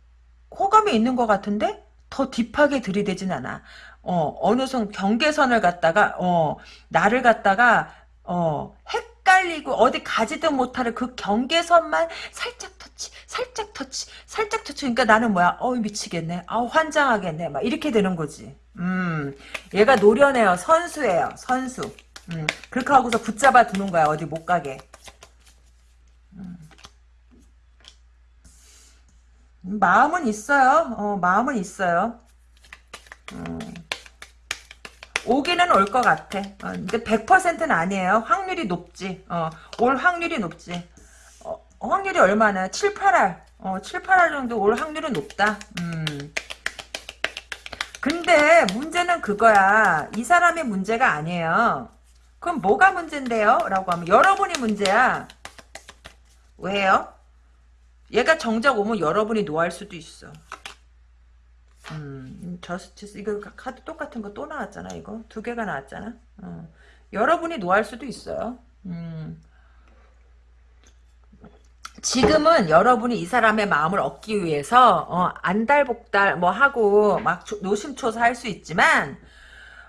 호감이 있는 것 같은데 더 딥하게 들이대진 않아. 어, 어느 선 경계선을 갖다가 어, 나를 갖다가 어, 헷갈리고 어디 가지도 못할 그 경계선만 살짝 터치, 살짝 터치, 살짝 터치. 그러니까 나는 뭐야? 어 미치겠네. 아 환장하겠네. 막 이렇게 되는 거지. 음, 얘가 노련해요. 선수예요. 선수. 음, 그렇게 하고서 붙잡아 두는 거야. 어디 못 가게. 음. 마음은 있어요. 어, 마음은 있어요. 음. 오기는 올 것 같아. 어, 근데 100%는 아니에요. 확률이 높지. 어, 올 확률이 높지. 어, 확률이 얼마나? 7, 8할. 어, 7, 8할 정도 올 확률은 높다. 음. 근데 문제는 그거야. 이 사람의 문제가 아니에요. 그럼 뭐가 문제인데요? 라고 하면 여러분이 문제야. 왜요? 얘가 정작 오면 여러분이 노할 수도 있어. 음, 저스티스 이거 카드 똑같은 거 또 나왔잖아 이거 두 개가 나왔잖아. 어. 여러분이 노할 수도 있어요. 음. 지금은 여러분이 이 사람의 마음을 얻기 위해서 어, 안달복달 뭐 하고 막 노심초사 할 수 있지만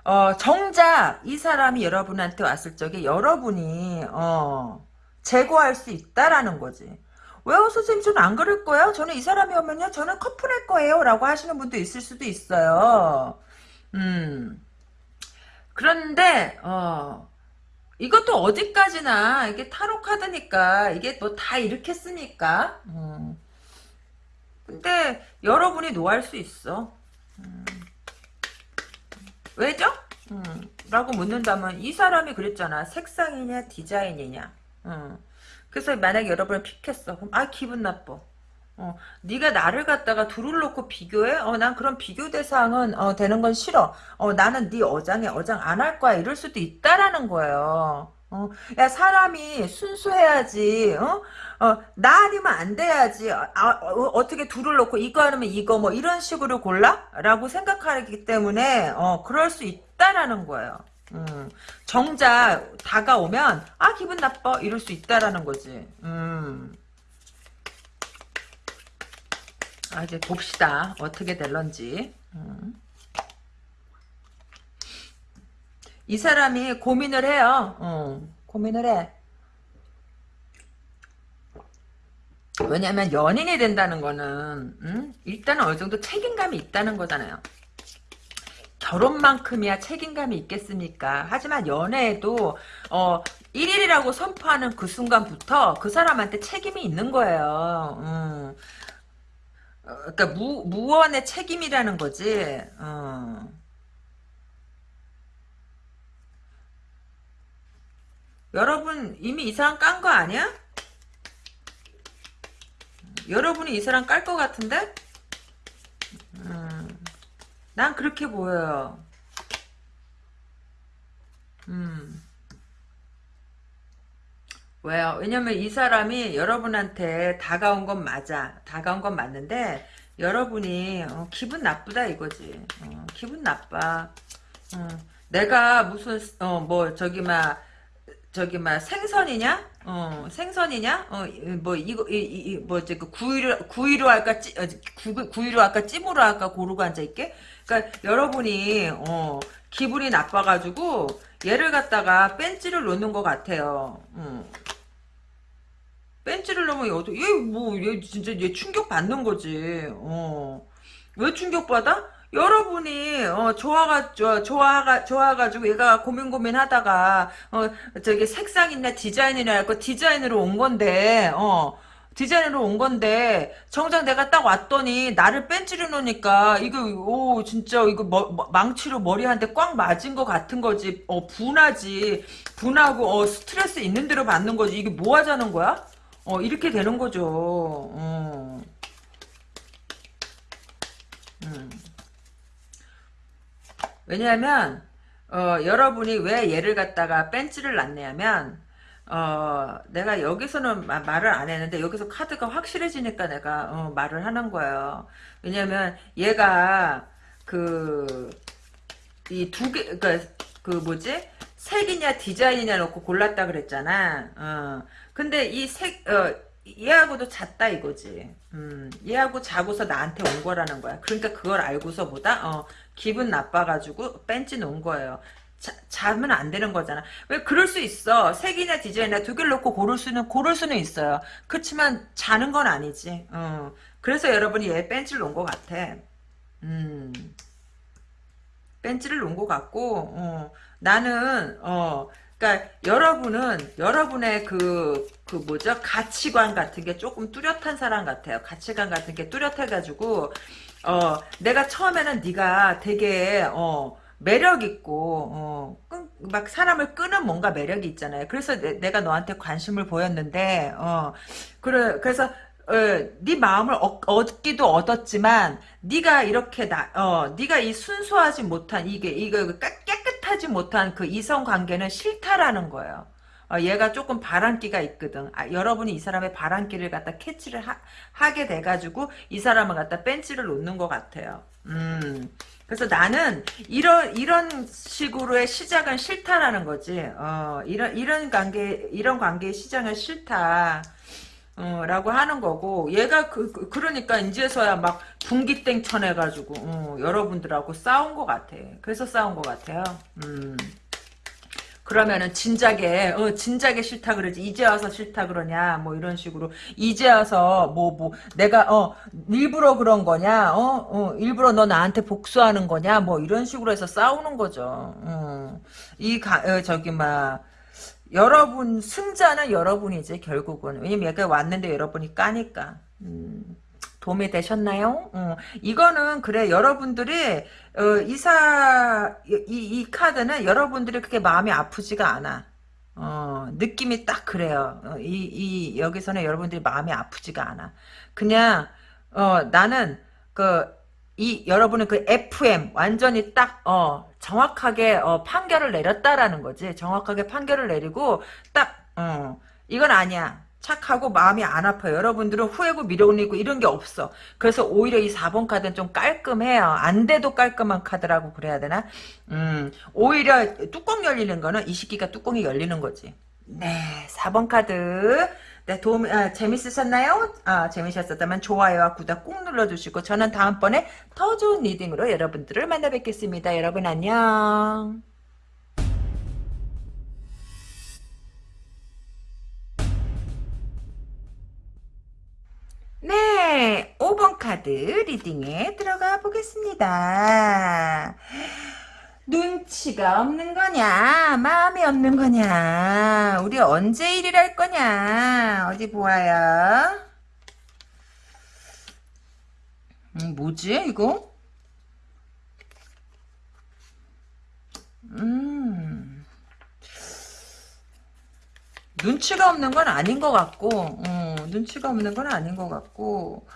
어, 정작 이 사람이 여러분한테 왔을 적에 여러분이 어, 제거할 수 있다라는 거지. 왜요 선생님 저는 안 그럴 거예요. 저는 이 사람이 오면요 저는 커플할 거예요 라고 하시는 분도 있을 수도 있어요. 음. 그런데 어 이것도 어디까지나 이게 타로 카드니까 이게 뭐 다 이렇게 쓰니까 음. 근데 여러분이 노할 수 있어 음. 왜죠? 음. 라고 묻는다면 이 사람이 그랬잖아 색상이냐 디자인이냐 음. 그래서 만약에 여러분을 픽했어 그럼 아 기분 나빠 어, 네가 나를 갖다가 둘을 놓고 비교해? 어, 난 그런 비교 대상은 어, 되는 건 싫어. 어, 나는 네 어장에 어장 안 할 거야. 이럴 수도 있다라는 거예요. 어, 야 사람이 순수해야지. 어? 어, 나 아니면 안 돼야지. 아, 어, 떻게 둘을 놓고 이거 아니면 이거 뭐 이런 식으로 골라? 라고 생각하기 때문에 어, 그럴 수 있다라는 거예요. 음, 정작 다가오면 아 기분 나빠 이럴 수 있다라는 거지. 음. 아, 이제 봅시다. 어떻게 될런지. 음. 이 사람이 고민을 해요. 어, 고민을 해. 왜냐면 연인이 된다는 거는 음? 일단은 어느 정도 책임감이 있다는 거잖아요. 결혼만큼이야 책임감이 있겠습니까? 하지만 연애에도 어 1일이라고 선포하는 그 순간부터 그 사람한테 책임이 있는 거예요. 음. 어, 그러니까 무, 무언의 책임이라는 거지. 어. 여러분 이미 이 사람 깐 거 아니야? 여러분이 이 사람 깔 것 같은데? 음, 난 그렇게 보여요. 음. 왜요? 왜냐면 이 사람이 여러분한테 다가온 건 맞아. 다가온 건 맞는데 여러분이 어, 기분 나쁘다 이거지. 어, 기분 나빠. 어, 내가 무슨 어, 뭐 저기 막 저기 막 생선이냐? 어, 생선이냐? 어, 뭐 이거 이뭐 저기 그 구이로 구이로 할까 찌 어, 구, 구이로 할까 찜으로 할까 고르고 앉아 있게. 그러니까 여러분이 어, 기분이 나빠가지고 얘를 갖다가 뺀찌를 놓는 것 같아요. 음. 벤치를 넣으면 어떻게 얘뭐얘 진짜 얘 충격 받는 거지. 어. 왜 충격 받아? 여러분이 어, 좋아가 좋아가 좋아가지고 얘가 고민 고민하다가 어 저기 색상이나 디자인이나 할거 디자인으로 온 건데 어 디자인으로 온 건데 정작 내가 딱 왔더니 나를 뺀찌려 놓으니까 이거 오 진짜 이거 머, 망치로 머리 한 대 꽉 맞은 것 같은 거지 어 분하지 분하고 어 스트레스 있는 대로 받는 거지 이게 뭐 하자는 거야? 어, 이렇게 되는 거죠. 어. 음. 왜냐하면 어, 여러분이 왜 얘를 갖다가 벤치를 놨냐면 어, 내가 여기서는 마- 말을 안 했는데 여기서 카드가 확실해지니까 내가 어, 말을 하는 거예요. 왜냐면 얘가 그 이 두 개, 그니까, 그 뭐지? 색이냐 디자인이냐 놓고 골랐다 그랬잖아. 어. 근데 이 색, 어, 얘하고도 잤다 이거지. 음, 얘하고 자고서 나한테 온 거라는 거야. 그러니까 그걸 알고서 보다, 어, 기분 나빠가지고 뺀지 놓은 거예요. 자, 자면 안 되는 거잖아. 왜 그럴 수 있어. 색이나 디자인이나 두 개를 놓고 고를 수는, 고를 수는 있어요. 그렇지만 자는 건 아니지. 어. 그래서 여러분이 얘 뺀지를 놓은 것 같아. 음. 벤치를 놓은 것 같고 어, 나는 어 그러니까 여러분은 여러분의 그그 뭐죠 가치관 같은 게 조금 뚜렷한 사람 같아요 가치관 같은 게 뚜렷해가지고 어 내가 처음에는 네가 되게 어 매력 있고 어 막 사람을 끄는 뭔가 매력이 있잖아요 그래서 내, 가 너한테 관심을 보였는데 어 그래 그래서 어, 네 마음을 얻, 얻기도 얻었지만 네가 이렇게 나, 어, 네가 이 순수하지 못한 이게 이거 깨- 깨끗하지 못한 그 이성 관계는 싫다라는 거예요. 어, 얘가 조금 바람기가 있거든. 아, 여러분이 이 사람의 바람기를 갖다 캐치를 하, 게 돼가지고 이 사람을 갖다 벤치를 놓는 것 같아요. 음. 그래서 나는 이런 이런 식으로의 시작은 싫다라는 거지. 어, 이런 이런 관계 이런 관계의 시작은 싫다. 어, 라고 하는 거고 얘가 그, 그 러니까 이제서야 막 분기땡 쳐내가지고 어, 여러분들하고 싸운 것 같아 그래서 싸운 것 같아요 음. 그러면은 진작에 어 진작에 싫다 그러지. 이제 와서 싫다 그러냐? 뭐 이런 식으로. 이제 와서 뭐뭐 뭐 내가 어 일부러 그런 거냐? 어, 어 일부러 너 나한테 복수하는 거냐? 뭐 이런 식으로 해서 싸우는 거죠. 어. 이 가, 어, 저기 막 여러분 승자는 여러분이지 결국은. 왜냐면 얘가 왔는데 여러분이 까니까. 음, 도움이 되셨나요? 어, 이거는 그래 여러분들이 어, 이사 이, 이 카드는 여러분들이 그렇게 마음이 아프지가 않아 어, 느낌이 딱 그래요 어, 이, 이 여기서는 여러분들이 마음이 아프지가 않아 그냥 어, 나는 그 이 여러분은 그 FM 완전히 딱 어, 정확하게 어, 판결을 내렸다라는 거지. 정확하게 판결을 내리고 딱 어, 이건 아니야. 착하고 마음이 안 아파요. 여러분들은 후회고 미련이고 이런 게 없어. 그래서 오히려 이 4번 카드는 좀 깔끔해요. 안 돼도 깔끔한 카드라고 그래야 되나? 음, 오히려 뚜껑 열리는 거는 이 시기가 뚜껑이 열리는 거지. 네, 4번 카드. 네, 도움, 아, 재밌으셨나요? 아, 재밌으셨다면 좋아요와 구독 꾹 눌러주시고, 저는 다음번에 더 좋은 reading으로 여러분들을 만나 뵙겠습니다. 여러분 안녕. 네, 5번 카드 reading에 들어가 보겠습니다. 눈치가 없는 거냐? 마음이 없는 거냐? 우리 언제 일이랄 거냐? 어디 보아요? 음, 뭐지 이거? 음 눈치가 없는 건 아닌 것 같고 어, 눈치가 없는 건 아닌 것 같고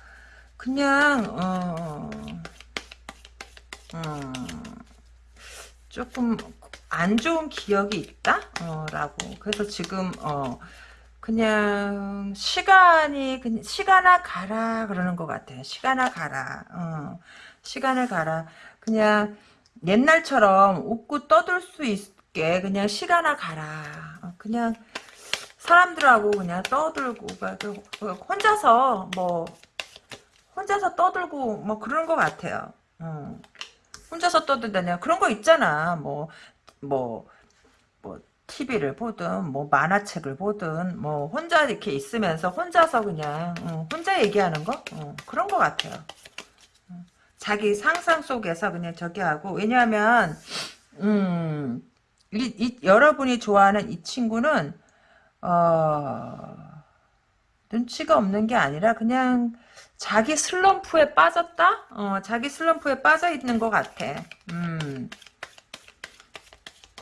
그냥 어, 어, 조금 안 좋은 기억이 있다? 어, 라고. 그래서 지금, 어, 그냥, 시간이, 시간아 가라, 그러는 것 같아요. 시간아 가라. 어, 시간을 가라. 그냥, 옛날처럼 웃고 떠들 수 있게, 그냥 시간아 가라. 어, 그냥, 사람들하고 그냥 떠들고, 혼자서, 뭐, 혼자서 떠들고, 뭐, 그런 것 같아요. 어. 혼자서 떠든다냐 그런 거 있잖아 뭐 뭐, 뭐, TV를 보든, 뭐, 만화책을 보든, 뭐, 혼자 이렇게 있으면서 혼자서 그냥, 어, 혼자 얘기하는 거? 어, 그런 거 같아요. 어, 자기 상상 속에서 그냥 저기 하고, 왜냐하면, 음, 이, 이, 여러분이 좋아하는 이 친구는, 어, 눈치가 없는 게 아니라 그냥 자기 슬럼프에 빠졌다? 어, 자기 슬럼프에 빠져 있는 것 같아. 음.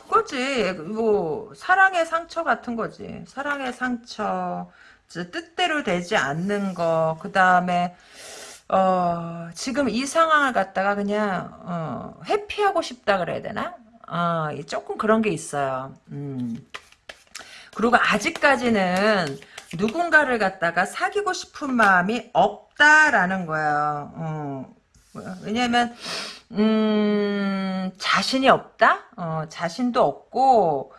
그거지. 뭐, 사랑의 상처 같은 거지. 사랑의 상처. 뜻대로 되지 않는 거. 그 다음에, 어, 지금 이 상황을 갖다가 그냥, 어, 회피하고 싶다 그래야 되나? 어, 조금 그런 게 있어요. 음. 그리고 아직까지는 누군가를 갖다가 사귀고 싶은 마음이 없다라는 거야. 어. 왜냐면 음, 자신이 없다? 어, 자신도 없고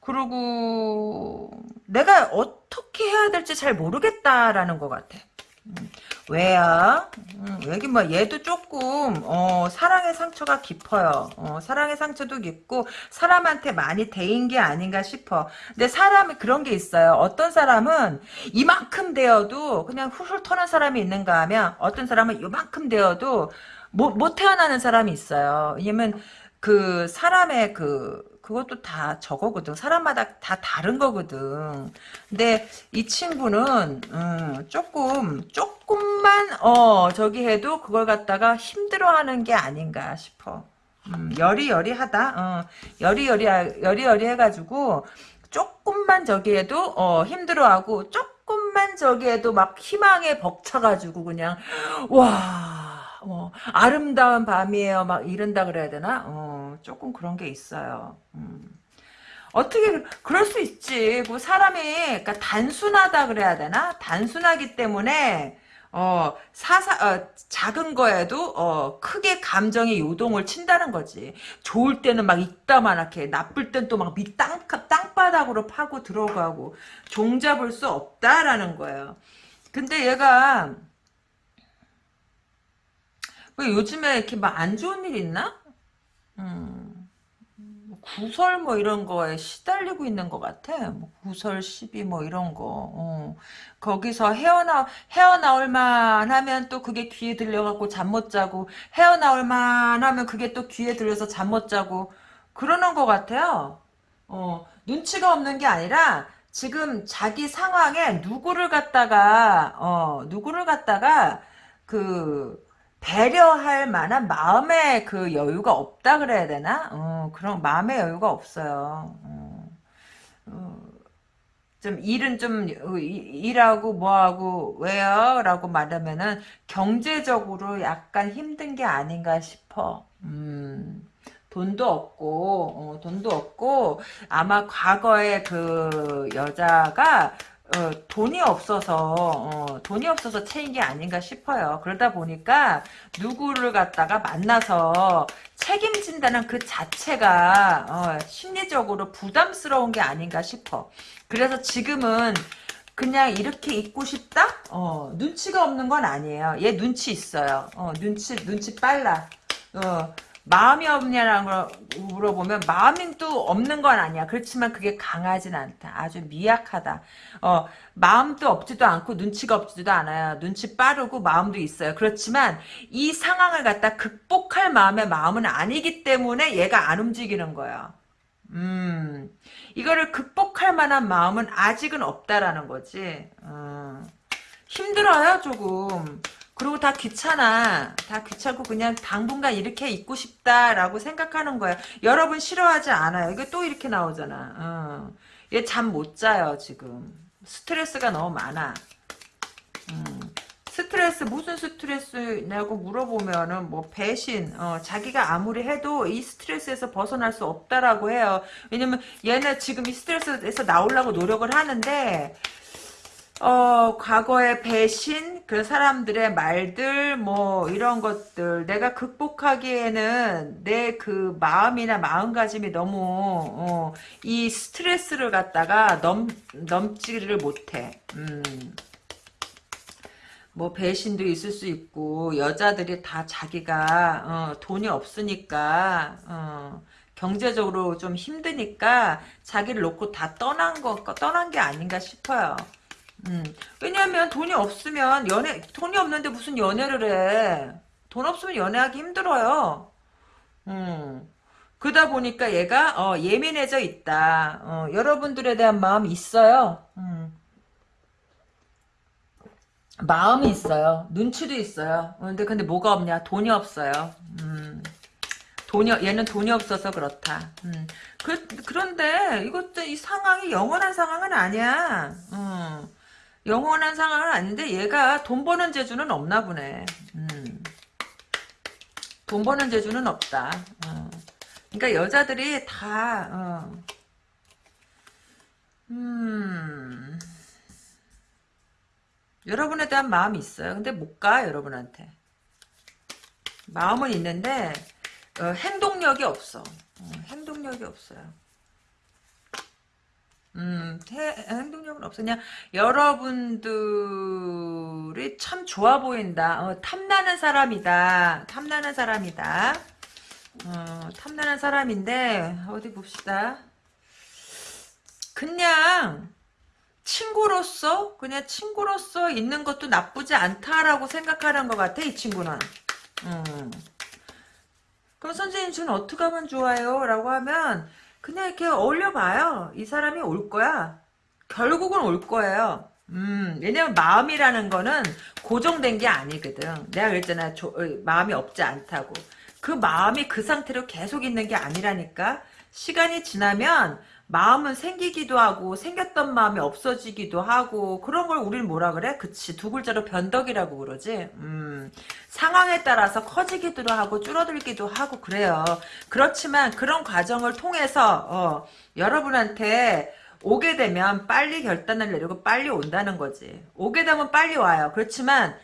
그리고 내가 어떻게 해야 될지 잘 모르겠다라는 것 같아. 음, 왜야? 음, 여기 뭐 얘도 조금 어, 사랑의 상처가 깊어요. 어, 사랑의 상처도 깊고 사람한테 많이 대인 게 아닌가 싶어. 근데 사람이 그런 게 있어요. 어떤 사람은 이만큼 되어도 그냥 훌훌 터는 사람이 있는가 하면 어떤 사람은 이만큼 되어도 못, 못 태어나는 사람이 있어요. 왜냐면 그 사람의 그 그것도 다 저거거든. 사람마다 다 다른 거거든. 근데 이 친구는 음, 조금 조금만 어 저기 해도 그걸 갖다가 힘들어하는 게 아닌가 싶어. 음, 여리여리하다. 어, 여리여리 여리여리 해가지고 조금만 저기 해도 어, 힘들어하고 조금만 저기 해도 막 희망에 벅차가지고 그냥 와. 뭐 아름다운 밤이에요 막 이런다 그래야 되나 어, 조금 그런 게 있어요 음. 어떻게 그럴 수 있지 그 사람이 그러니까 단순하다 그래야 되나 단순하기 때문에 어, 사사, 어, 작은 거에도, 어, 크게 감정의 요동을 친다는 거지. 좋을 때는 막 이따만하게, 나쁠 땐 또 막 밑 땅, 땅바닥으로 파고 들어가고, 종잡을 수 없다라는 거예요. 근데 얘가, 왜 요즘에 이렇게 막 안 좋은 일 있나? 음, 뭐 구설 뭐 이런 거에 시달리고 있는 것 같아. 뭐 구설 시비 뭐 이런 거. 어. 거기서 헤어나 헤어나올 만 하면 또 그게 귀에 들려갖고 잠 못 자고 헤어나올 만 하면 그게 또 귀에 들려서 잠 못 자고 그러는 것 같아요. 어, 눈치가 없는 게 아니라 지금 자기 상황에 누구를 갖다가 어 누구를 갖다가 그 배려할 만한 마음의 그 여유가 없다 그래야 되나? 어, 그런 마음의 여유가 없어요. 어, 어, 좀 일은 좀 일하고 뭐하고 왜요? 라고 말하면은 경제적으로 약간 힘든 게 아닌가 싶어. 음. 돈도 없고 어, 돈도 없고 아마 과거에 그 여자가 어, 돈이 없어서 어, 돈이 없어서 채인 게 아닌가 싶어요. 그러다 보니까 누구를 갖다가 만나서 책임진다는 그 자체가 어, 심리적으로 부담스러운 게 아닌가 싶어. 그래서 지금은 그냥 이렇게 있고 싶다? 어, 눈치가 없는 건 아니에요. 얘 눈치 있어요. 어, 눈치 눈치 빨라. 어, 마음이 없냐라는 걸 물어보면 마음이 또 없는 건 아니야. 그렇지만 그게 강하진 않다. 아주 미약하다. 어, 마음도 없지도 않고 눈치가 없지도 않아요. 눈치 빠르고 마음도 있어요. 그렇지만 이 상황을 갖다 극복할 마음의 마음은 아니기 때문에 얘가 안 움직이는 거야. 음, 이거를 극복할 만한 마음은 아직은 없다라는 거지. 어, 힘들어요, 조금. 그리고 다 귀찮아. 다 귀찮고 그냥 당분간 이렇게 있고 싶다라고 생각하는 거야. 여러분 싫어하지 않아요. 이게 또 이렇게 나오잖아. 어. 얘잠 못 자요 지금. 스트레스가 너무 많아. 음. 스트레스 무슨 스트레스냐고 물어보면은 뭐 배신 어, 자기가 아무리 해도 이 스트레스에서 벗어날 수 없다라고 해요 왜냐면 얘네 지금 이 스트레스에서 나오려고 노력을 하는데 어, 과거의 배신, 그 사람들의 말들, 뭐, 이런 것들, 내가 극복하기에는 내 그 마음이나 마음가짐이 너무, 어, 이 스트레스를 갖다가 넘, 넘지를 못해. 음. 뭐, 배신도 있을 수 있고, 여자들이 다 자기가, 어, 돈이 없으니까, 어, 경제적으로 좀 힘드니까, 자기를 놓고 다 떠난 거, 떠난 게 아닌가 싶어요. 음. 왜냐면 돈이 없으면 연애 돈이 없는데 무슨 연애를 해. 돈 없으면 연애하기 힘들어요. 음. 그러다 보니까 얘가 어, 예민해져 있다. 어, 여러분들에 대한 마음이 있어요. 음. 마음이 있어요. 눈치도 있어요. 어, 근데 근데 뭐가 없냐? 돈이 없어요. 음. 돈이 얘는 돈이 없어서 그렇다. 음. 그, 그런데 이것도 이 상황이 영원한 상황은 아니야. 음. 영원한 상황은 아닌데 얘가 돈 버는 재주는 없나 보네. 음. 돈 버는 재주는 없다. 어. 그러니까 여자들이 다 어. 음, 여러분에 대한 마음이 있어요. 근데 못 가, 여러분한테. 마음은 있는데, 어, 행동력이 없어. 어, 행동력이 없어요. 음, 해, 행동력은. 그냥 여러분들이 참 좋아 보인다. 어, 탐나는 사람이다. 탐나는 사람이다. 어, 탐나는 사람인데, 어디 봅시다. 그냥, 친구로서, 그냥 친구로서 있는 것도 나쁘지 않다라고 생각하는 것 같아, 이 친구는. 음. 그럼 선생님, 저는 어떻게 하면 좋아요? 라고 하면, 그냥 이렇게 어울려봐요. 이 사람이 올 거야. 결국은 올 거예요. 음, 왜냐면 마음이라는 거는 고정된 게 아니거든. 내가 그랬잖아. 조, 어, 마음이 없지 않다고. 그 마음이 그 상태로 계속 있는 게 아니라니까. 시간이 지나면 마음은 생기기도 하고 생겼던 마음이 없어지기도 하고 그런 걸 우리는 뭐라 그래? 그치. 두 글자로 변덕이라고 그러지? 음, 상황에 따라서 커지기도 하고 줄어들기도 하고 그래요. 그렇지만 그런 과정을 통해서 어, 여러분한테 오게 되면 빨리 결단을 내리고 빨리 온다는 거지. 오게 되면 빨리 와요. 그렇지만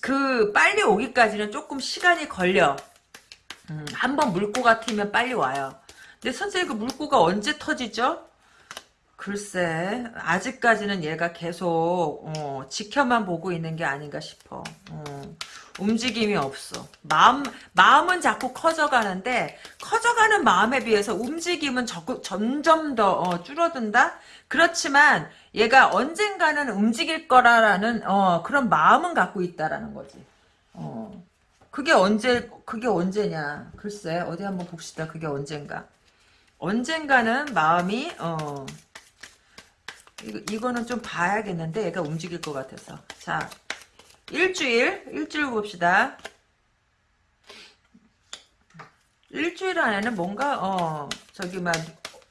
그 빨리 오기까지는 조금 시간이 걸려. 음, 한번 물고 같으면 빨리 와요 근데 선생님 그 물고가 언제 터지죠? 글쎄 아직까지는 얘가 계속 어, 지켜만 보고 있는 게 아닌가 싶어. 어, 움직임이 없어. 마음 마음은 자꾸 커져가는데 커져가는 마음에 비해서 움직임은 적극, 점점 더 어, 줄어든다. 그렇지만 얘가 언젠가는 움직일 거라라는 어, 그런 마음은 갖고 있다라는 거지. 어, 그게 언제 그게 언제냐? 글쎄 어디 한번 봅시다. 그게 언젠가. 언젠가는 마음이 어 이거, 이거는 좀 봐야겠는데 얘가 움직일 것 같아서 자 일주일 일주일 봅시다 일주일 안에는 뭔가 어 저기 막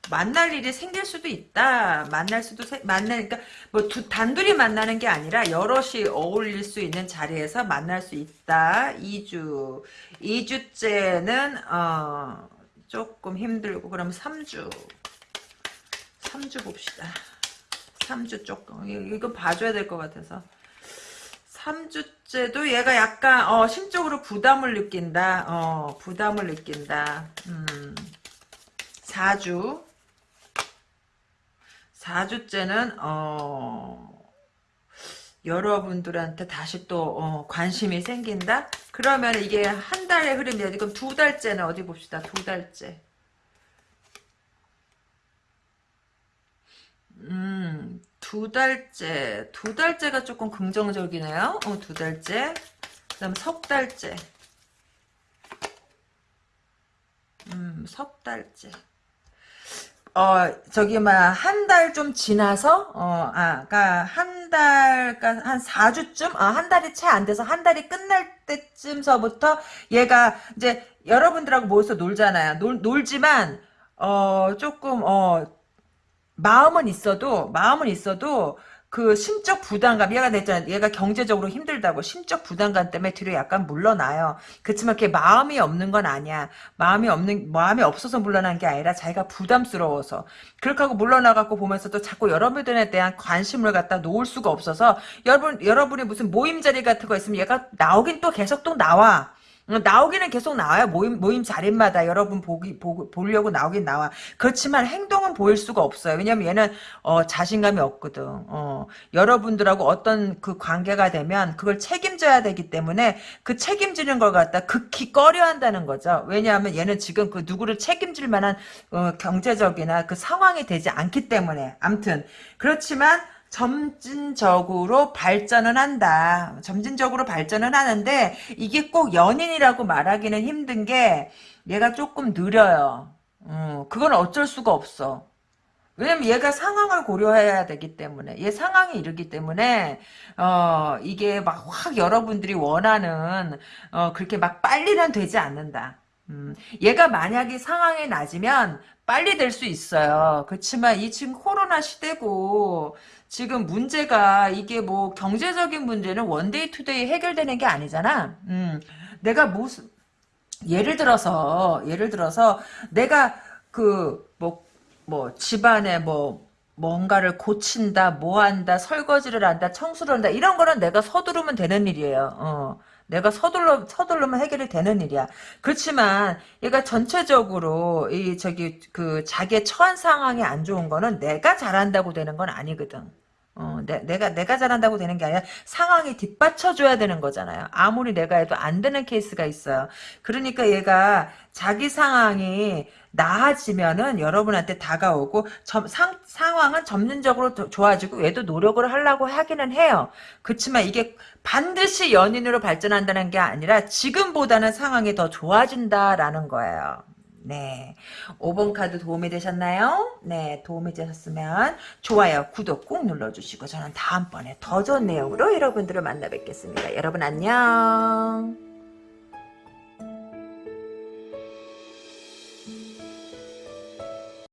만날 일이 생길 수도 있다. 만날 수도 만나 그러니까 뭐 두, 단둘이 만나는 게 아니라 여럿이 어울릴 수 있는 자리에서 만날 수 있다. 2주 2주째는 어 조금 힘들고 그럼 3주 3주 봅시다. 3주 조금. 이거 봐줘야 될 것 같아서. 3주째도 얘가 약간 어, 심적으로 부담을 느낀다. 어, 부담을 느낀다. 음, 4주. 4주째는 어, 여러분들한테 다시 또 어, 관심이 생긴다? 그러면 이게 한 달의 흐름이야. 지금 두 달째는 어디 봅시다. 두 달째. 음, 두 달째. 두 달째가 조금 긍정적이네요. 어, 두 달째. 그 다음 석 달째. 음, 석 달째. 어, 저기, 막, 한 달 좀 지나서, 어, 아, 그니까, 한 달, 그니까, 한 4주쯤? 아, 한 달이 채 안 돼서, 한 달이 끝날 때쯤서부터, 얘가, 이제, 여러분들하고 모여서 놀잖아요. 놀, 놀지만, 어, 조금, 어, 마음은 있어도, 마음은 있어도, 그 심적 부담감 얘가 냈잖아 얘가 경제적으로 힘들다고 심적 부담감 때문에 뒤로 약간 물러나요. 그렇지만 그게 마음이 없는 건 아니야. 마음이 없는 마음이 없어서 물러난 게 아니라 자기가 부담스러워서. 그렇게 하고 물러나갖고 보면서도 자꾸 여러분들에 대한 관심을 갖다 놓을 수가 없어서 여러분 여러분이 무슨 모임 자리 같은 거 있으면 얘가 나오긴 또 계속 또 나와. 어, 나오기는 계속 나와요. 모임, 모임 자리마다 여러분 보기, 보, 보려고 나오긴 나와. 그렇지만 행동은 보일 수가 없어요. 왜냐면 얘는, 어, 자신감이 없거든. 어, 여러분들하고 어떤 그 관계가 되면 그걸 책임져야 되기 때문에 그 책임지는 걸 갖다 극히 꺼려 한다는 거죠. 왜냐하면 얘는 지금 그 누구를 책임질 만한, 어, 경제적이나 그 상황이 되지 않기 때문에. 암튼. 그렇지만, 점진적으로 발전은 한다. 점진적으로 발전은 하는데 이게 꼭 연인이라고 말하기는 힘든 게 얘가 조금 느려요. 음, 그건 어쩔 수가 없어. 왜냐면 얘가 상황을 고려해야 되기 때문에 얘 상황이 이르기 때문에 어 이게 막 확 여러분들이 원하는 어 그렇게 막 빨리는 되지 않는다. 음, 얘가 만약에 상황이 낮으면 빨리 될 수 있어요. 그렇지만 이 지금 코로나 시대고 지금 문제가 이게 뭐 경제적인 문제는 one day two day 해결되는 게 아니잖아. 음, 내가 무슨 예를 들어서 예를 들어서 내가 그 뭐뭐 집안에 뭐 뭔가를 고친다, 뭐 한다, 설거지를 한다, 청소를 한다, 이런 거는 내가 서두르면 되는 일이에요. 어. 내가 서둘러, 서둘르면 해결이 되는 일이야. 그렇지만, 얘가 전체적으로, 이, 저기, 그, 자기의 처한 상황이 안 좋은 거는 내가 잘한다고 되는 건 아니거든. 어, 내, 내가, 내가 잘한다고 되는 게 아니라 상황이 뒷받쳐줘야 되는 거잖아요. 아무리 내가 해도 안 되는 케이스가 있어요. 그러니까 얘가 자기 상황이 나아지면은 여러분한테 다가오고 점, 상, 상황은 점진적으로 더 좋아지고 얘도 노력을 하려고 하기는 해요. 그렇지만 이게 반드시 연인으로 발전한다는 게 아니라 지금보다는 상황이 더 좋아진다라는 거예요. 네. 5번 카드 도움이 되셨나요? 네. 도움이 되셨으면 좋아요, 구독 꼭 눌러주시고 저는 다음번에 더 좋은 내용으로 여러분들을 만나 뵙겠습니다. 여러분 안녕.